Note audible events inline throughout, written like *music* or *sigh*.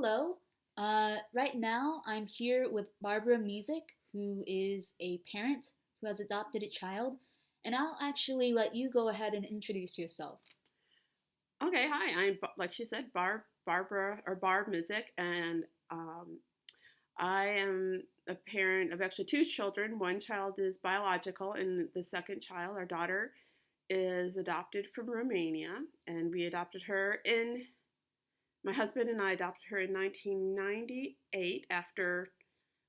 Hello. Uh, right now, I'm here with Barbara Mizik, who is a parent who has adopted a child, and I'll actually let you go ahead and introduce yourself. Okay, hi. I'm like she said, Barb, Barbara or Barb Mizik, and um, I am a parent of actually two children. One child is biological, and the second child, our daughter, is adopted from Romania, and we adopted her in. My husband and I adopted her in 1998 after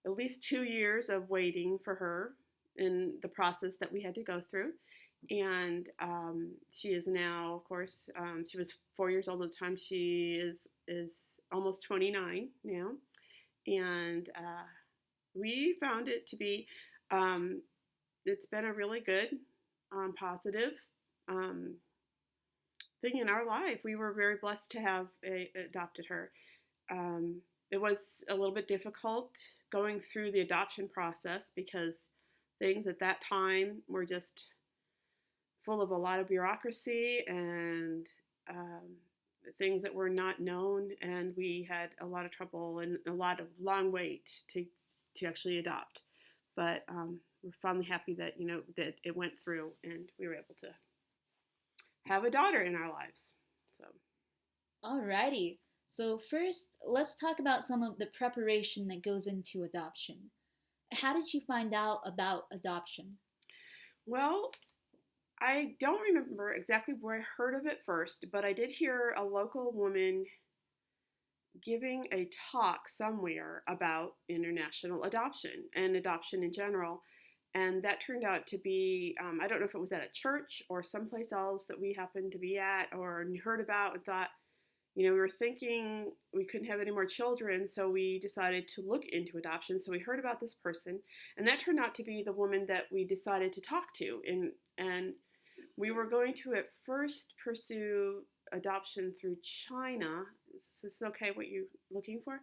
at least two years of waiting for her in the process that we had to go through. And um, she is now, of course, um, she was four years old at the time. She is is almost 29 now, and uh, we found it to be. Um, it's been a really good, um, positive um, thing in our life. We were very blessed to have a, adopted her. Um, it was a little bit difficult going through the adoption process because things at that time were just full of a lot of bureaucracy and um, things that were not known, and we had a lot of trouble and a lot of long wait to to actually adopt. But um, we're finally happy that you know that it went through, and we were able to have a daughter in our lives. So Alrighty. So, first, let's talk about some of the preparation that goes into adoption. How did you find out about adoption? well. I don't remember exactly where I heard of it first, but I did hear a local woman giving a talk somewhere about international adoption and adoption in general. And that turned out to be, um, I don't know if it was at a church or someplace else that we happened to be at or heard about and thought, you know, we were thinking we couldn't have any more children, so we decided to look into adoption. So we heard about this person, and that turned out to be the woman that we decided to talk to. And, and we were going to at first pursue adoption through China. Is this okay what you're looking for?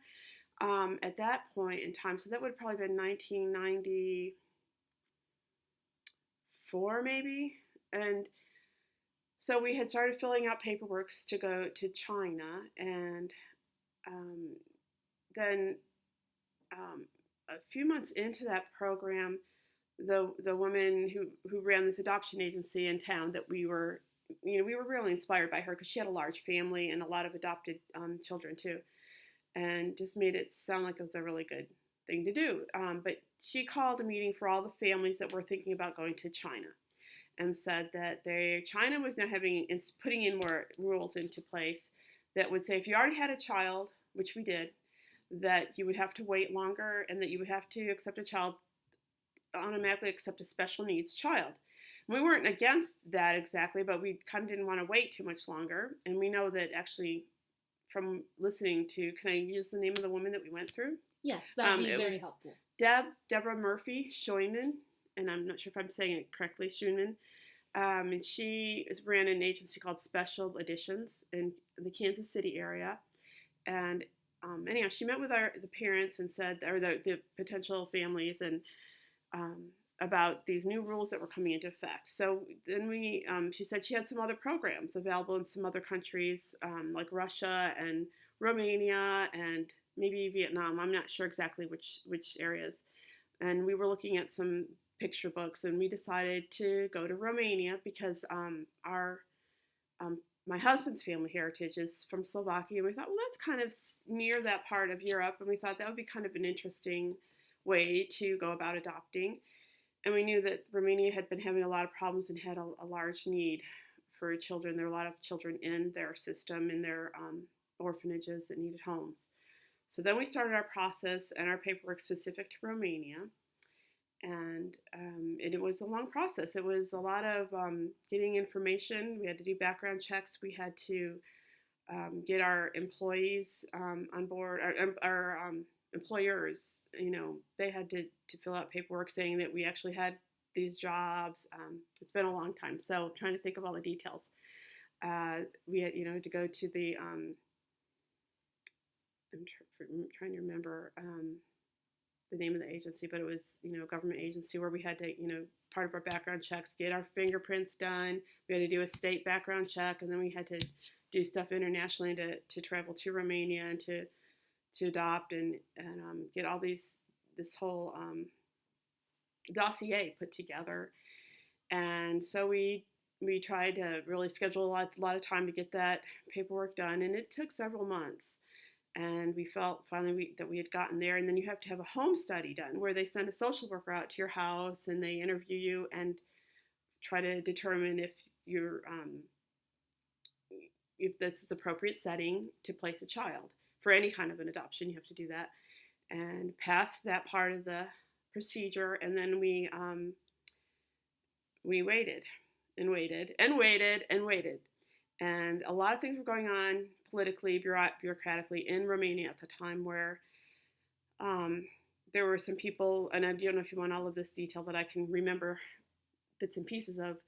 Um, at that point in time, so that would have probably been 1994 maybe. And so we had started filling out paperwork to go to China. And um, then um, a few months into that program, the the woman who who ran this adoption agency in town that we were you know we were really inspired by her because she had a large family and a lot of adopted um, children too and just made it sound like it was a really good thing to do um, but she called a meeting for all the families that were thinking about going to china and said that they china was now having it's putting in more rules into place that would say if you already had a child which we did that you would have to wait longer and that you would have to accept a child automatically accept a special needs child. We weren't against that exactly, but we kind of didn't want to wait too much longer. And we know that actually, from listening to, can I use the name of the woman that we went through? Yes, that would Um, be very helpful. Deb, Deborah Murphy Schoenman, and I'm not sure if I'm saying it correctly, Schoenman. Um, and she is, ran an agency called Special Additions in the Kansas City area. And um, anyhow, she met with our the parents and said, or the, the potential families, and um, about these new rules that were coming into effect. So then we, um, she said she had some other programs available in some other countries um, like Russia and Romania and maybe Vietnam. I'm not sure exactly which which areas. And we were looking at some picture books, and we decided to go to Romania because um, our um, my husband's family heritage is from Slovakia. And we thought, well, that's kind of near that part of Europe, and we thought that would be kind of an interesting way to go about adopting. And we knew that Romania had been having a lot of problems and had a, a large need for children. There were a lot of children in their system, in their um, orphanages that needed homes. So then we started our process and our paperwork specific to Romania. And um, it, it was a long process. It was a lot of um, getting information. We had to do background checks. We had to um, get our employees um, on board, our, our um, employers, you know, they had to, to fill out paperwork saying that we actually had these jobs. Um, it's been a long time, so I'm trying to think of all the details. Uh, we had, you know, to go to the, I'm, tr- trying to remember um, the name of the agency, but it was, you know, a government agency where we had to, you know, part of our background checks, get our fingerprints done. We had to do a state background check, and then we had to do stuff internationally to, to travel to Romania and to to adopt and and um, get all these this whole um, dossier put together. And so we we tried to really schedule a lot, a lot of time to get that paperwork done, and it took several months. And we felt finally we, that we had gotten there. And then you have to have a home study done where they send a social worker out to your house and they interview you and try to determine if you're um, if this is appropriate setting to place a child for any kind of an adoption. You have to do that and pass that part of the procedure, and then we um, we waited and waited and waited and waited, and a lot of things were going on politically, bureaucratically in Romania at the time where. Um, there were some people, and I don't know if you want all of this detail that I can remember bits and pieces of,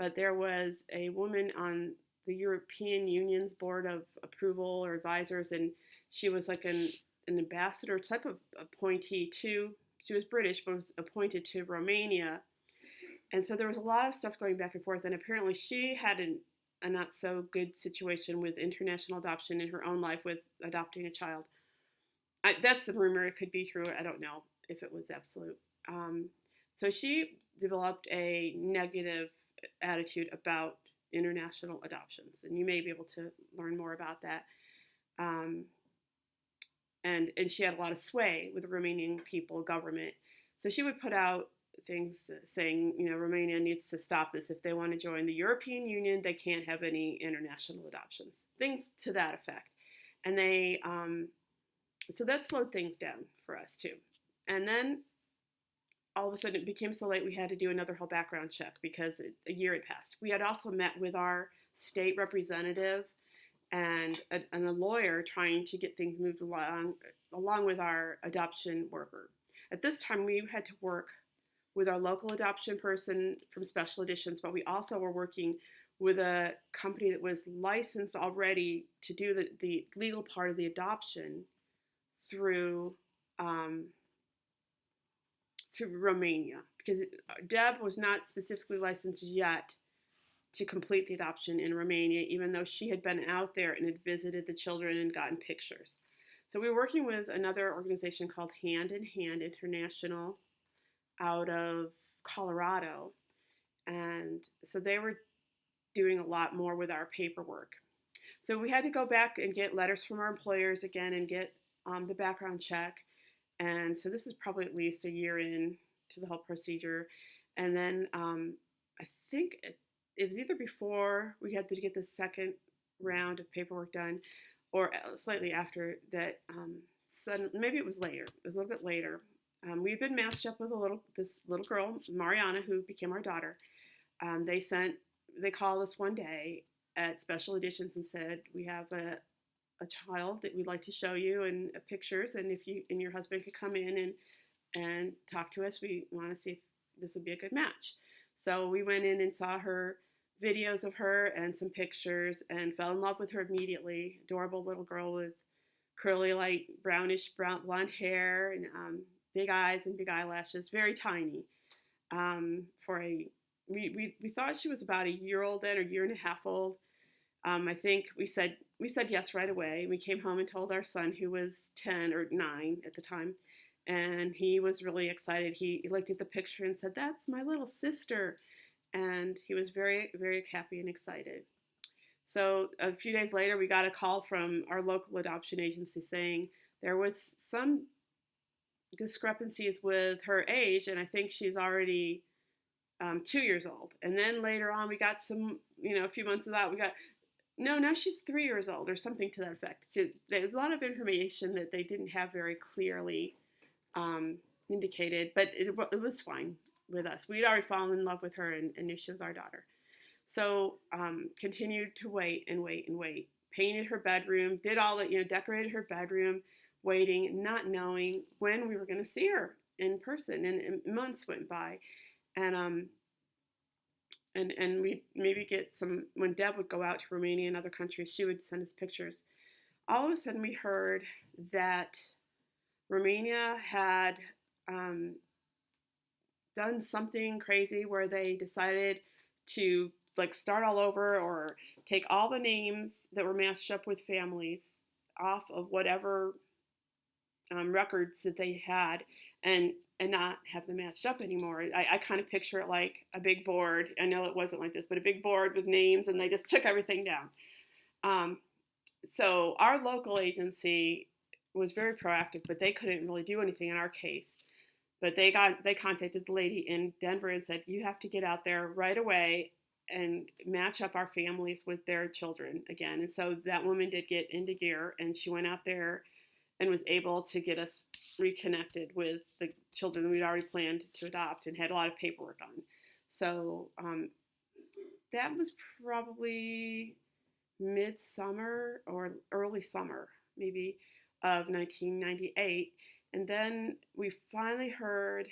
but there was a woman on the European Union's board of approval or advisors, and she was like an, an ambassador type of appointee to, she was British, but was appointed to Romania. And so there was a lot of stuff going back and forth, and apparently she had an, a not so good situation with international adoption in her own life with adopting a child. I, that's a rumor. It could be true. I don't know if it was absolute. Um, so she developed a negative attitude about international adoptions, and you may be able to learn more about that. Um, and and she had a lot of sway with the Romanian people government, so she would put out things saying, you know, Romania needs to stop this. If they want to join the European Union, they can't have any international adoptions. Things to that effect, and they um, so that slowed things down for us too. And then all of a sudden it became so late we had to do another whole background check because it, a year had passed. We had also met with our state representative and a, and a lawyer trying to get things moved along along with our adoption worker. At this time, we had to work with our local adoption person from Special Additions, but we also were working with a company that was licensed already to do the, the legal part of the adoption through um, to Romania because uh, Deb was not specifically licensed yet to complete the adoption in Romania, even though she had been out there and had visited the children and gotten pictures. So we were working with another organization called Hand in Hand International out of Colorado. And so they were doing a lot more with our paperwork. So we had to go back and get letters from our employers again and get um, the background check. And so this is probably at least a year in to the whole procedure. And then um, I think it, it, was either before we had to get the second round of paperwork done or uh, slightly after that. Um, sudden, maybe it was later. It was a little bit later. Um, we've been matched up with a little this little girl, Mariana, who became our daughter. Um, they sent they called us one day at Special Additions and said we have a a child that we'd like to show you and uh, pictures, and if you and your husband could come in and and talk to us, we want to see if this would be a good match. So we went in and saw her videos of her and some pictures and fell in love with her immediately. Adorable little girl with curly, light brownish brown blonde hair and um, big eyes and big eyelashes, very tiny. Um, for a we, we, we thought she was about a year old then or year and a half old. Um, I think we said we said yes right away. We came home and told our son, who was 10 or 9 at the time, and he was really excited. He, he looked at the picture and said, That's my little sister. And he was very, very happy and excited. So a few days later, we got a call from our local adoption agency saying there was some discrepancies with her age, and I think she's already um, two years old. And then later on, we got some, you know, a few months of that, we got no, now she's three years old or something to that effect. So there's a lot of information that they didn't have very clearly um, indicated, but it, it, was fine with us. We'd already fallen in love with her and, and knew she was our daughter. So um, continued to wait and wait and wait. Painted her bedroom, did all that, you know, decorated her bedroom, waiting, not knowing when we were going to see her in person. And, and months went by. And um, and and we maybe get some when Deb would go out to Romania and other countries, she would send us pictures. All of a sudden, we heard that Romania had um, done something crazy where they decided to like start all over or take all the names that were matched up with families off of whatever um, records that they had and and not have them matched up anymore. I, I kind of picture it like a big board. I know it wasn't like this, but a big board with names, and they just took everything down. Um, so our local agency was very proactive, but they couldn't really do anything in our case. But they got they contacted the lady in Denver and said, "You have to get out there right away and match up our families with their children again." And so that woman did get into gear, and she went out there and was able to get us reconnected with the children we'd already planned to adopt and had a lot of paperwork on. So um, that was probably midsummer or early summer, maybe, of 1998. And then we finally heard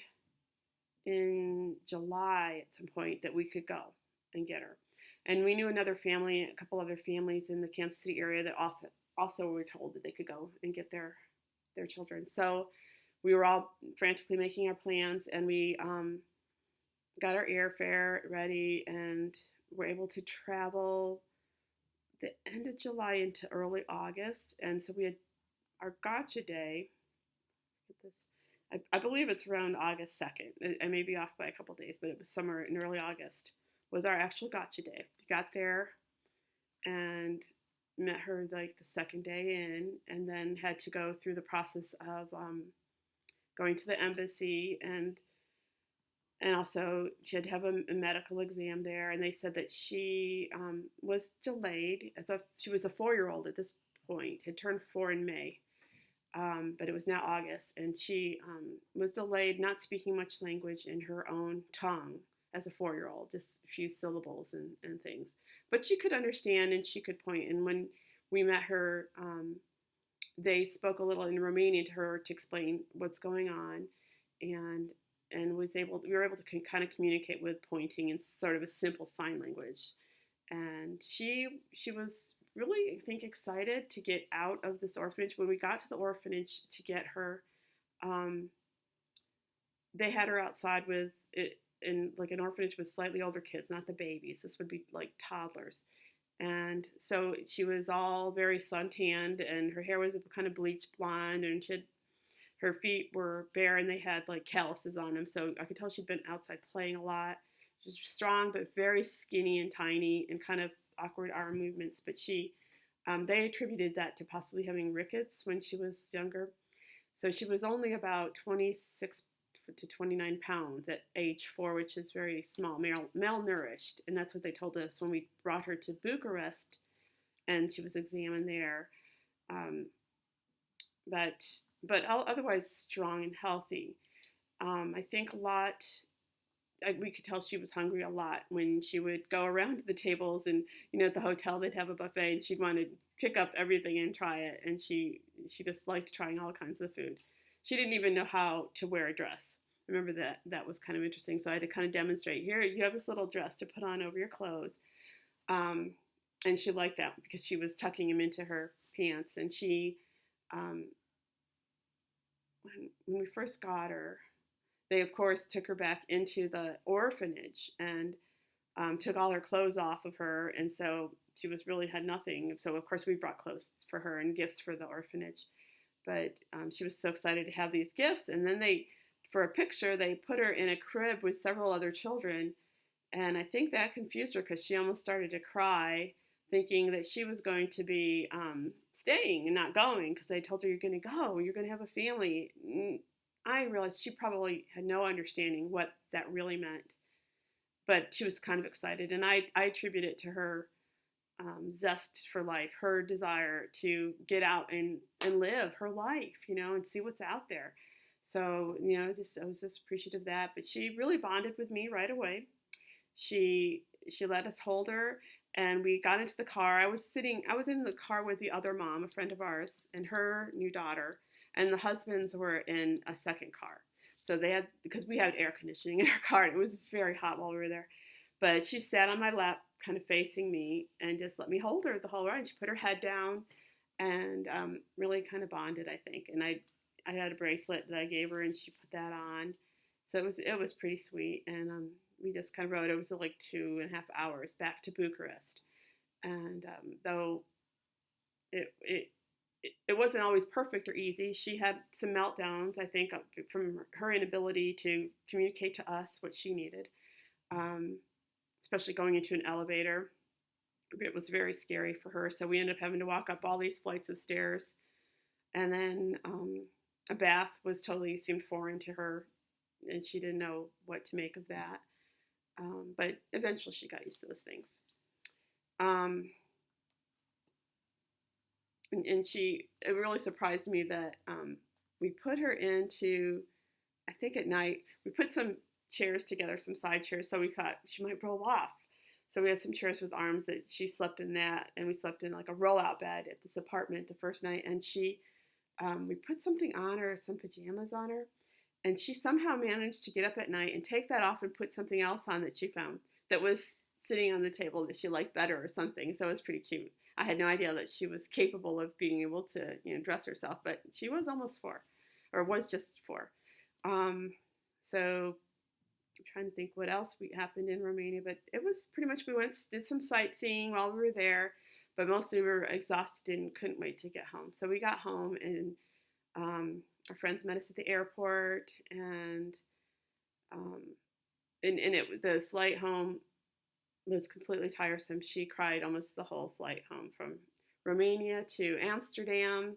in July at some point that we could go and get her. And we knew another family, a couple other families in the Kansas City area that also also we were told that they could go and get their their children. So we were all frantically making our plans, and we um, got our airfare ready, and were able to travel the end of July into early August. And so we had our gotcha day. I, believe it's around August 2nd. I, I may be off by a couple days, but it was somewhere in early August was our actual gotcha day. We got there and met her like the second day in, and then had to go through the process of um, going to the embassy and and also she had to have a, a, medical exam there and they said that she um, was delayed as a she was a four-year-old at this point had turned four in may um, but it was now august and she um, was delayed not speaking much language in her own tongue as a four-year-old just a few syllables and, and things but she could understand and she could point. point and when we met her um, they spoke a little in romanian to her to explain what's going on and and was able we were able to kind of communicate with pointing in sort of a simple sign language and she she was really i think excited to get out of this orphanage when we got to the orphanage to get her um, they had her outside with it in like an orphanage with slightly older kids not the babies this would be like toddlers and so she was all very suntanned and her hair was kind of bleached blonde and she had her feet were bare and they had like calluses on them. So I could tell she'd been outside playing a lot. She was strong, but very skinny and tiny and kind of awkward arm movements. But she, um, they attributed that to possibly having rickets when she was younger. So she was only about 26 to 29 pounds at age four, which is very small, mal- malnourished. And that's what they told us when we brought her to Bucharest and she was examined there. Um, but but otherwise strong and healthy. Um, I think a lot. I, we could tell she was hungry a lot when she would go around the tables and you know at the hotel they'd have a buffet and she'd want to pick up everything and try it and she she just liked trying all kinds of food. She didn't even know how to wear a dress. Remember that that was kind of interesting. So I had to kind of demonstrate here you have this little dress to put on over your clothes, um, and she liked that because she was tucking them into her pants and she um, when, when we first got her, they of course took her back into the orphanage and um, took all her clothes off of her, and so she was really had nothing. So of course we brought clothes for her and gifts for the orphanage, but um, she was so excited to have these gifts. And then they, for a picture, they put her in a crib with several other children, and I think that confused her because she almost started to cry thinking that she was going to be um, staying and not going because they told her you're going to go, you're going to have a family. I realized she probably had no understanding what that really meant, but she was kind of excited, and I I attribute it to her um, zest for life, her desire to get out and and live her life, you know, and see what's out there. So you know, just I was just appreciative of that. But she really bonded with me right away. She she let us hold her and we got into the car. I was sitting, I was in the car with the other mom, a friend of ours, and her new daughter, and the husbands were in a second car. So they had, because we had air conditioning *laughs* in our car, and it was very hot while we were there. But she sat on my lap, kind of facing me, and just let me hold her the whole ride. She put her head down and um, really kind of bonded, I think. And I, I had a bracelet that I gave her, and she put that on. So it was, it was pretty sweet. And um, we just kind of rode. It was like two and a half hours back to Bucharest, and um, though it it it, wasn't always perfect or easy. She had some meltdowns, I think, from her inability to communicate to us what she needed, um, especially going into an elevator. It was very scary for her. So we ended up having to walk up all these flights of stairs. And then um, a bath was totally seemed foreign to her, and she didn't know what to make of that. Um, but eventually she got used to those things. Um, and, and, she, it really surprised me that um, we put her into, I think at night, we put some chairs together, some side chairs, so we thought she might roll off. So we had some chairs with arms that she slept in that, and we slept in like a rollout bed at this apartment the first night. And she, um, we put something on her, some pajamas on her, and she somehow managed to get up at night and take that off and put something else on that she found that was sitting on the table that she liked better or something. So it was pretty cute. I had no idea that she was capable of being able to, you know, dress herself, but she was almost four, or was just four. Um, so I'm trying to think what else we happened in Romania, but it was pretty much we went did some sightseeing while we were there, but mostly we were exhausted and couldn't wait to get home. So we got home and um, our friends met us at the airport and um, and, and it the flight home was completely tiresome. She cried almost the whole flight home from Romania to Amsterdam.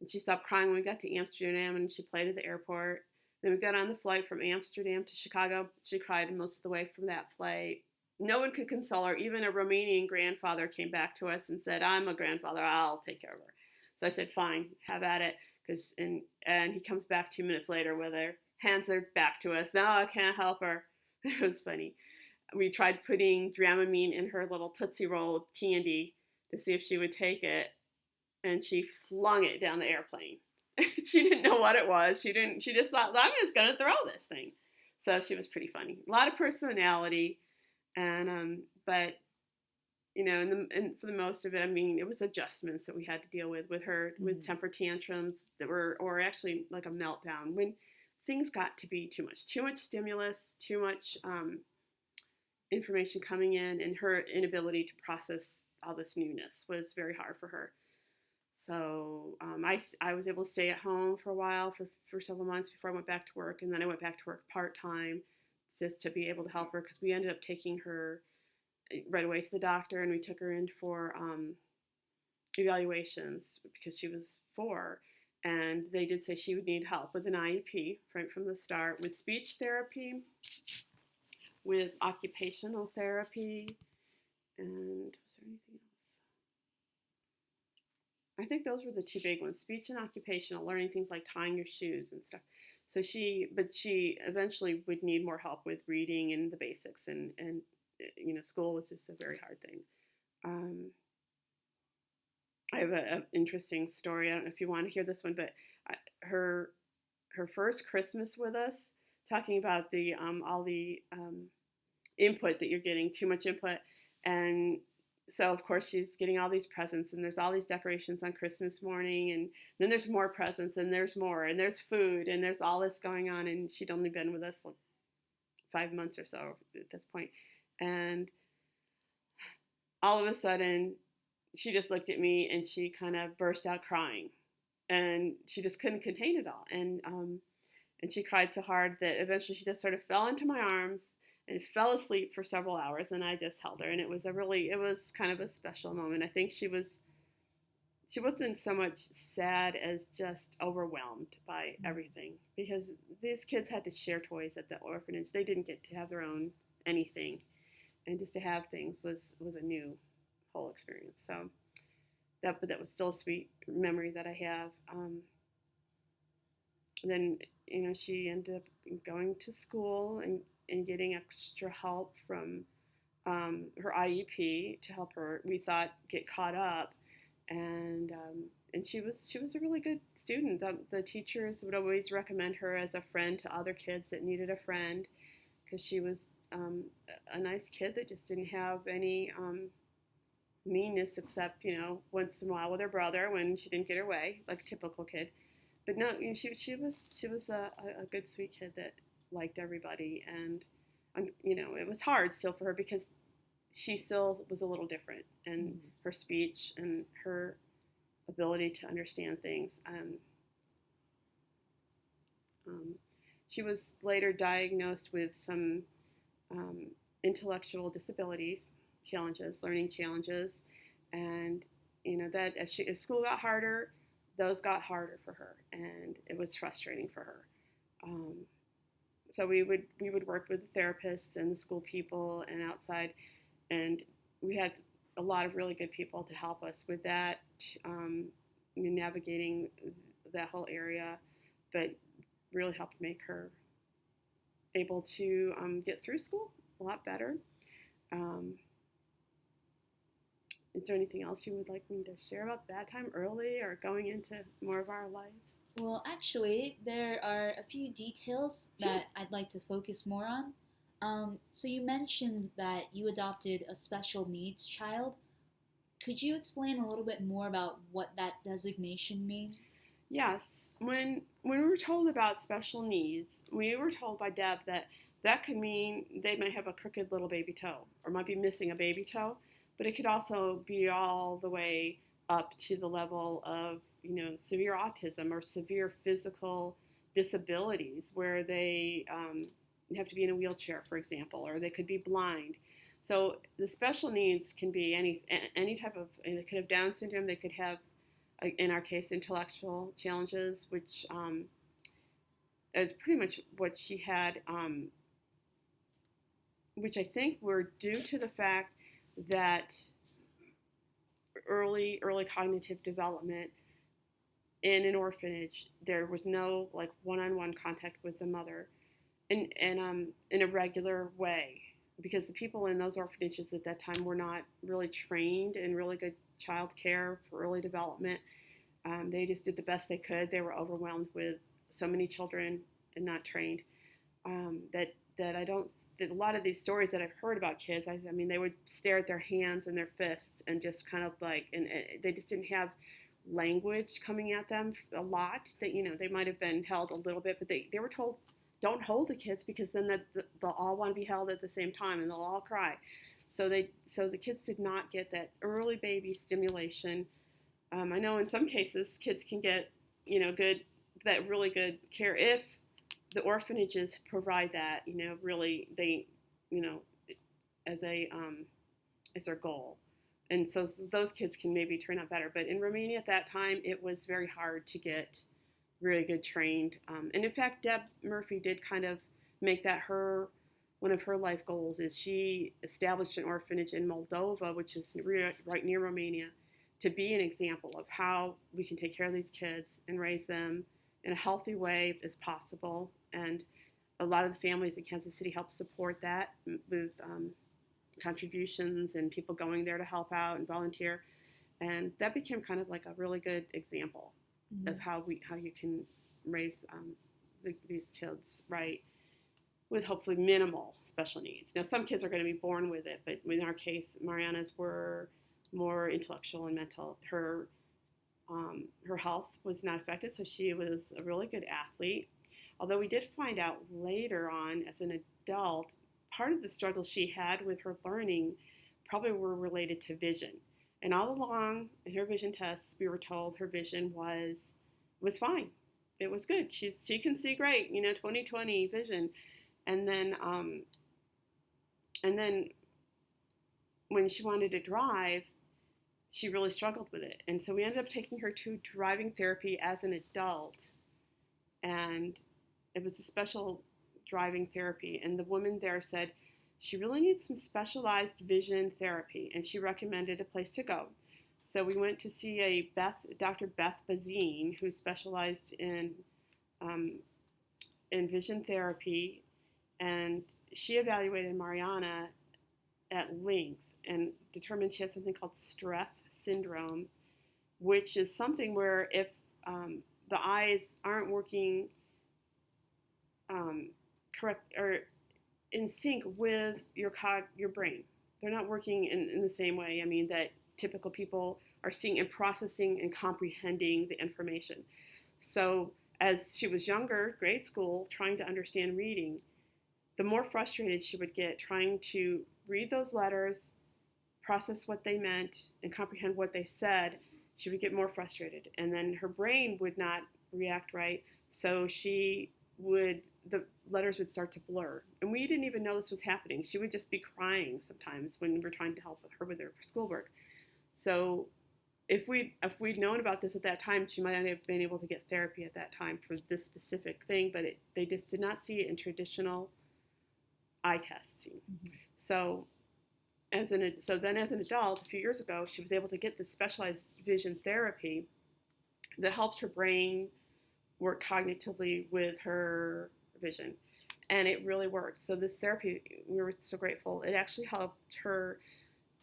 And she stopped crying when we got to Amsterdam and she played at the airport. Then we got on the flight from Amsterdam to Chicago. She cried most of the way from that flight. No one could console her. Even a Romanian grandfather came back to us and said, I'm a grandfather, I'll take care of her. So I said, Fine, have at it. Cause, and, and he comes back two minutes later with her hands her back to us. No, I can't help her. *laughs* It was funny we tried putting Dramamine in her little Tootsie Roll candy to see if she would take it, and she flung it down the airplane. *laughs* she didn't know what it was. She didn't. She just thought, "I'm just gonna throw this thing." So she was pretty funny. A lot of personality, and um, but you know, and, the, and for the most of it, I mean, it was adjustments that we had to deal with with her, mm-hmm. with temper tantrums that were, or actually like a meltdown when things got to be too much, too much stimulus, too much um, information coming in and her inability to process all this newness was very hard for her. So um, I, I was able to stay at home for a while for, for several months before I went back to work. And then I went back to work part time just to be able to help her because we ended up taking her eh, right away to the doctor and we took her in for um, evaluations because she was four. And they did say she would need help with an IEP right from the start with speech therapy with occupational therapy. And was there anything else? I think those were the two big ones speech and occupational, learning things like tying your shoes and stuff. So she, but she eventually would need more help with reading and the basics, and, and you know, school was just a very hard thing. Um, I have an interesting story. I don't know if you want to hear this one, but I, her her first Christmas with us, talking about the um, all the um, input that you're getting, too much input. And so, of course, she's getting all these presents, and there's all these decorations on Christmas morning, and then there's more presents, and there's more, and there's food, and there's all this going on. And she'd only been with us like five months or so at this. And all of a sudden, she just looked at me and she kind of burst out crying. And she just couldn't contain it all. And, um, and she cried so hard that eventually she just sort of fell into my arms and fell asleep for several hours and I just held her and it was a really it was kind of a special moment. I think she was she wasn't so much sad as just overwhelmed by mm. everything because these kids had to share toys at the orphanage. They didn't get to have their own anything. And just to have things was was a new whole experience. So that but that was still a sweet memory that I have. Um, then you know she ended up going to school and and getting extra help from um, her IEP to help her. We thought get caught up, and um, and she was she was a really good student. The, the teachers would always recommend her as a friend to other kids that needed a friend, because she was um, a nice kid that just didn't have any um, meanness except you know once in a while with her brother when she didn't get her way, like a typical kid. But no, you know, she she was she was a, a good sweet kid that liked everybody, and um, you know it was hard still for her because she still was a little different, and mm-hmm. her speech and her ability to understand things. Um, um, she was later diagnosed with some um, intellectual disabilities, challenges, learning challenges, and you know that as, she, as school got harder, those got harder for her, and it was frustrating for her. So we would we would work with the therapists and the school people and outside, and we had a lot of really good people to help us with that, um, navigating that whole area, but really helped make her able to um, get through school a lot better. Um, is there anything else you would like me to share about that time early or going into more of our lives? Well, actually, there are a few details that I'd like to focus more on. Um, so, you mentioned that you adopted a special needs child. Could you explain a little bit more about what that designation means? Yes, when when we were told about special needs, we were told by Deb that that could mean they might have a crooked little baby toe or might be missing a baby toe, but it could also be all the way up to the level of you know severe autism or severe physical disabilities where they um, have to be in a wheelchair, for example, or they could be blind. So the special needs can be any any type of. They could have Down syndrome. They could have in our case, intellectual challenges, which um, is pretty much what she had, um, which I think were due to the fact that early early cognitive development in an orphanage, there was no like one-on-one contact with the mother, in and um, in a regular way, because the people in those orphanages at that time were not really trained in really good child care for early development. Um, they just did the best they could. They were overwhelmed with so many children and not trained. Um, that that I don't. That a lot of these stories that I've heard about kids, I, I, mean, they would stare at their hands and their fists and just kind of like, and, and they just didn't have language coming at them a lot. That you know, they might have been held a little bit, but they they were told don't hold the kids because then the, the, they'll all want to be held at the same time and they'll all cry. So they so the kids did not get that early baby stimulation. Um, I know in some cases kids can get you know good that really good care if the orphanages provide that you know really they you know as a um, as their goal. And so those kids can maybe turn out better. But in Romania at that time, it was very hard to get really good trained. Um, and in fact, Deb Murphy did kind of make that her one of her life goals is she established an orphanage in Moldova, which is right near Romania, to be an example of how we can take care of these kids and raise them in a healthy way as possible. And a lot of the families in Kansas City help support that with um, contributions and people going there to help out and volunteer. And that became kind of like a really good example mm-hmm. of how we how you can raise um, the, these kids right with hopefully minimal special needs. Now, some kids are going to be born with it, but in our case, Mariana's were more intellectual and mental. Her um, her health was not affected, so she was a really good athlete. Although we did find out later on, as an adult, part of the struggles she had with her learning probably were related to vision. And all along in her vision tests, we were told her vision was was fine. It was good. She's she can see great, you know, 2020 vision. And then um, and then when she wanted to drive, she really struggled with it. And so we ended up taking her to driving therapy as an adult. And it was a special driving therapy. And the woman there said, she really needs some specialized vision therapy, and she recommended a place to go. So we went to see a Beth, Dr. Beth Bazine, who specialized in um, in vision therapy, and she evaluated Mariana at length and determined she had something called Streiff syndrome, which is something where if um, the eyes aren't working um, correct or in sync with your cog, your brain. They're not working in, in the same way. I mean, that typical people are seeing and processing and comprehending the information. So, as she was younger, grade school, trying to understand reading, the more frustrated she would get trying to read those letters, process what they meant, and comprehend what they said, she would get more frustrated, and then her brain would not react right. So she would the letters would start to blur, and we didn't even know this was happening. She would just be crying sometimes when we were trying to help her with her schoolwork. So if we if we'd known about this at that time, she might have been able to get therapy at that time for this specific thing. But it, they just did not see it in traditional eye testing. Mm-hmm. So as an so then as an adult, a few years ago, she was able to get this specialized vision therapy that helped her brain work cognitively with her vision, and it really worked. So this therapy, we were so grateful. It actually helped her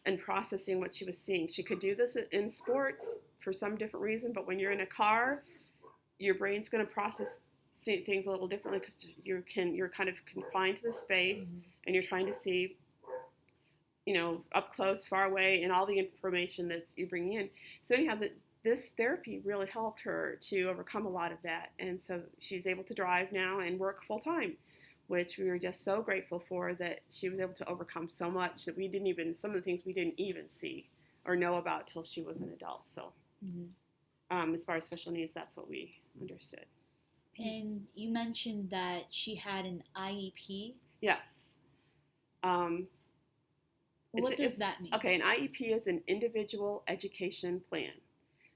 in processing what she was seeing. She could do this in sports for some different reason, but when you're in a car, your brain's going to process things a little differently because you can you're kind of confined to the space mm-hmm. and you're trying to see you know, up close, far away, and all the information that's you bring in. So anyhow, the, this therapy really helped her to overcome a lot of that, and so she's able to drive now and work full time, which we were just so grateful for that she was able to overcome so much that we didn't even some of the things we didn't even see or know about till she was an adult. So, mm-hmm. um, as far as special needs, that's what we understood. And you mentioned that she had an IEP. Yes. Um, what does that mean? Okay, an IEP is an individual education plan.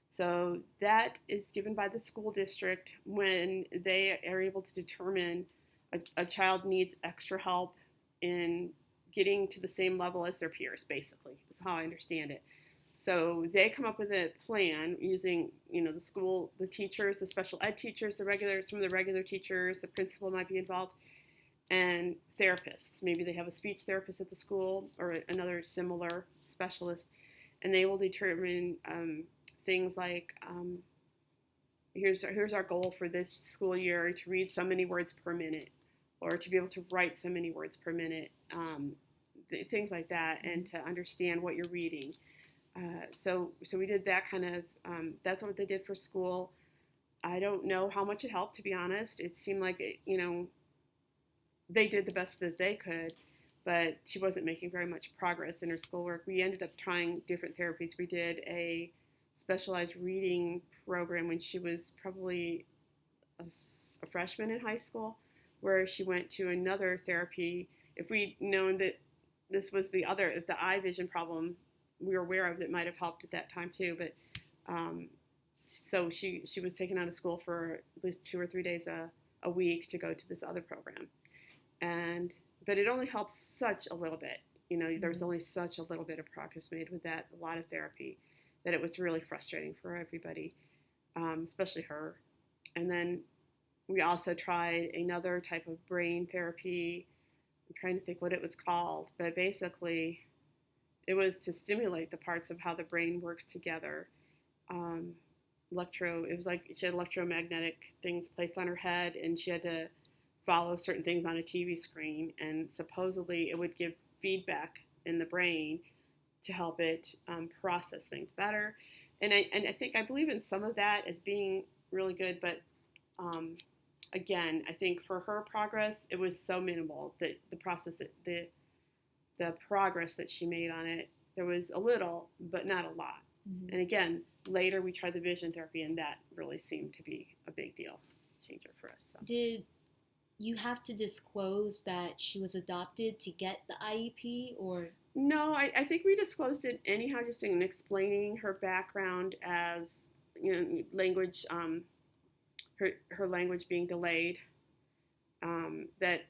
So that is given by the school district when they are able to determine a, a child needs extra help in getting to the same level as their peers, basically, is how I understand it. So they come up with a plan using, you know, the school, the teachers, the special ed teachers, the regular, some of the regular teachers, the principal might be involved, and therapists. Maybe they have a speech therapist at the school or another similar specialist, and they will determine um, things like um, here's here's our goal for this school year to read so many words per minute, or to be able to write so many words per minute, um, th- things like that, and to understand what you're reading. Uh, so so we did that kind of um, that's what they did for school. I don't know how much it helped to be honest. It seemed like it, you know they did the best that they could, but she wasn't making very much progress in her schoolwork. We ended up trying different therapies. We did a specialized reading program when she was probably a, a freshman in high school, where she went to another therapy. If we'd known that this was the other, if the eye vision problem we were aware of that might have helped at that time too, but um, so she she was taken out of school for at least two or three days a, a week to go to this other program and but it only helps such a little bit. You know, mm-hmm. there's only such a little bit of progress made with that, a lot of therapy, that it was really frustrating for everybody, um, especially her. And then we also tried another type of brain therapy. I'm trying to think what it was called, but basically, it was to stimulate the parts of how the brain works together. Um, electro, it was like she had electromagnetic things placed on her head, and she had to follow certain things on a TV screen, and supposedly it would give feedback in the brain to help it um, process things better. And I, and I think I believe in some of that as being really good, but um, again, I think for her progress, it was so minimal that the process, that the the progress that she made on it, there was a little, but not a lot. Mm-hmm. And again, later we tried the vision therapy, and that really seemed to be a big deal changer for us. So. Did you have to disclose that she was adopted to get the IEP or? No, I, I think we disclosed it anyhow, just in explaining her background as you know language, um, her her language being delayed. Um, that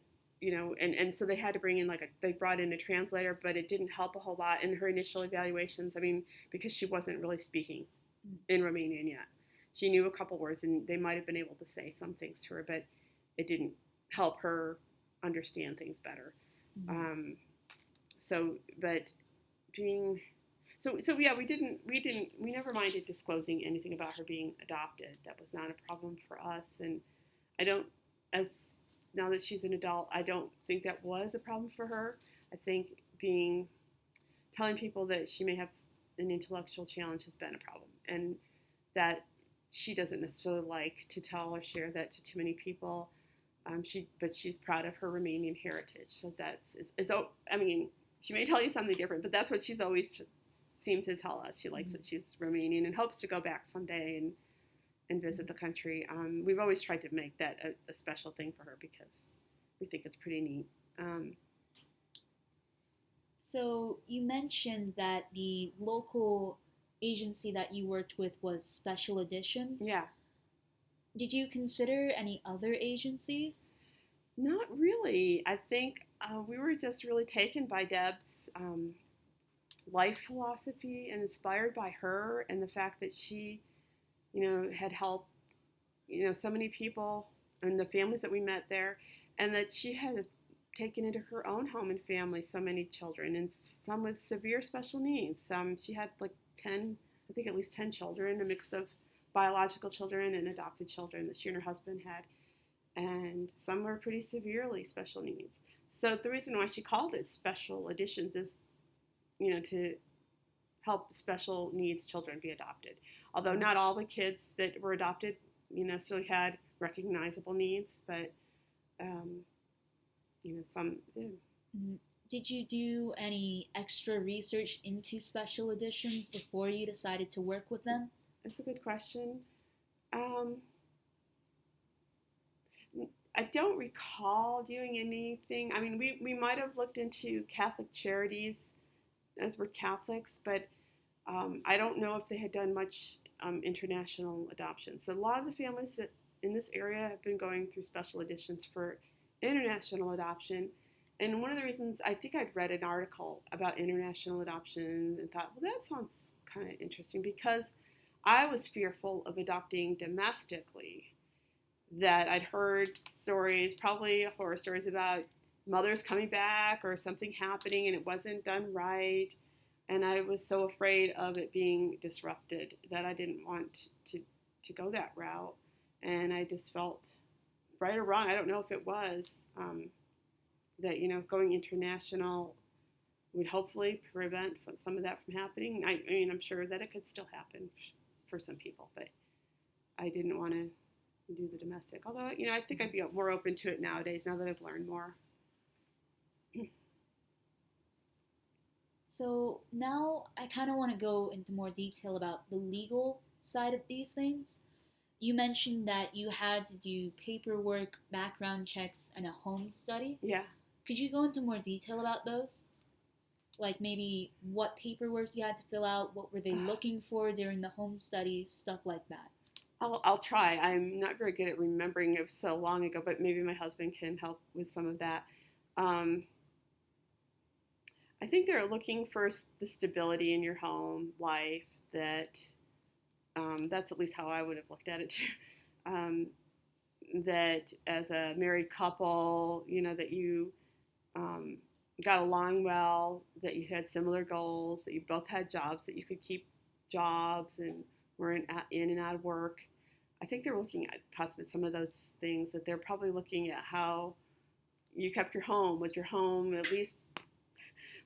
you know, and, and so they had to bring in like a, they brought in a translator, but it didn't help a whole lot in her initial evaluations. I mean, because she wasn't really speaking mm. in Romanian yet. She knew a couple words and they might have been able to say some things to her, but it didn't help her understand things better. Mm-hmm. Um, so, but being so so yeah, we didn't we didn't we never minded disclosing anything about her being adopted. That was not a problem for us, and I don't as now that she's an adult, I don't think that was a problem for her. I think being telling people that she may have an intellectual challenge has been a problem, and that she doesn't necessarily like to tell or share that to too many people. Um, she, but she's proud of her Romanian heritage. So that's is, is, I mean, she may tell you something different, but that's what she's always seemed to tell us she likes that she's Romanian and hopes to go back someday and and visit the country. Um, we've always tried to make that a, a, special thing for her because we think it's pretty neat. Um, so you mentioned that the local agency that you worked with was Special Additions. Yeah. Did you consider any other agencies? Not really. I think uh, we were just really taken by Deb's um, life philosophy and inspired by her and the fact that she, you know, had helped, you know, so many people and the families that we met there, and that she had taken into her own home and family so many children and some with severe special needs. Some she had like 10, I think at least 10 children, a mix of biological children and adopted children that she and her husband had. And some were pretty severely special needs. So the reason why she called it Special Additions is, you know, to help special needs children be adopted. Although not all the kids that were adopted, you know, necessarily had recognizable needs, but um, you know, some did. Mm-hmm. Did you do any extra research into Special Additions before you decided to work with them? That's a good question. Um, I don't recall doing anything. I mean, we, we might have looked into Catholic charities as we're Catholics, but um, I don't know if they had done much um, international adoption. So a lot of the families that in this area have been going through Special Additions for international adoption. And one of the reasons I think I'd read an article about international adoption and thought, well, that sounds kind of interesting because I was fearful of adopting domestically. That I'd heard stories, probably horror stories about mothers coming back or something happening and it wasn't done right. And I was so afraid of it being disrupted that I didn't want to, to go that route. And I just felt right or wrong, I don't know if it was, um, that, you know, going international would hopefully prevent some of that from happening. I, I, mean, I'm sure that it could still happen for some people, but I didn't want to do the domestic. Although, you know, I think I'd be more open to it nowadays now that I've learned more. so now I kind of want to go into more detail about the legal side of these things you mentioned that you had to do paperwork, background checks, and a home study. Yeah. Could you go into more detail about those? Like maybe what paperwork you had to fill out, what were they *sighs* looking for during the home study, stuff like that. I'll, I'll try. I'm not very good at remembering it so long ago, but maybe my husband can help with some of that. Um, I think they're looking for the stability in your home life that um, that's at least how I would have looked at it too. *laughs* Um, that as a married couple, you know, that you um, got along well, that you had similar goals, that you both had jobs, that you could keep jobs and were in, in and out of work. I think they're looking at possibly some of those things that they're probably looking at how you kept your home. Was your home at least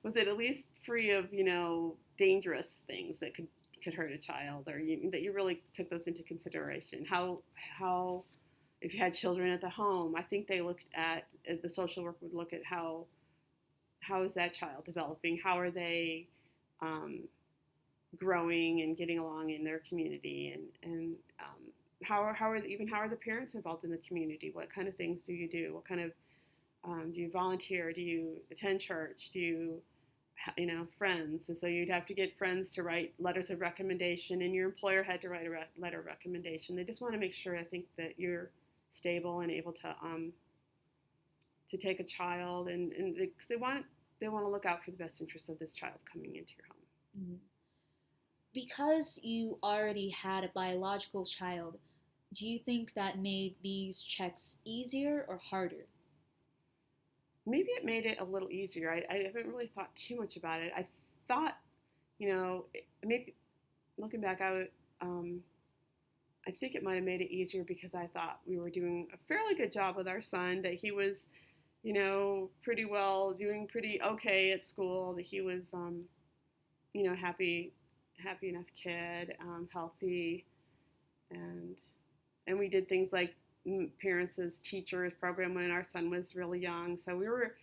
was it at least free of you know dangerous things that could could hurt a child, or you, that you really took those into consideration. How how if you had children at the home, I think they looked at the social work would look at how how is that child developing? How are they um, growing and getting along in their community? And and um, how are how are the, even how are the parents involved in the community? What kind of things do you do? What kind of um, do you volunteer? Do you attend church? Do you you know, friends. And so you'd have to get friends to write letters of recommendation, and your employer had to write a re- letter of recommendation. They just want to make sure, I think, that you're stable and able to um, to take a child, and, and they, they want they want to look out for the best interests of this child coming into your home. Mm-hmm. Because you already had a biological child, do you think that made these checks easier or harder? maybe it made it a little easier. I, I haven't really thought too much about it. I thought, you know, maybe looking back, I would, um, I think it might have made it easier because I thought we were doing a fairly good job with our son. That he was, you know, pretty well doing pretty okay at school. That he was, um, you know, happy, happy enough kid, um, healthy, and and we did things like parents as teachers program when our son was really young. So we were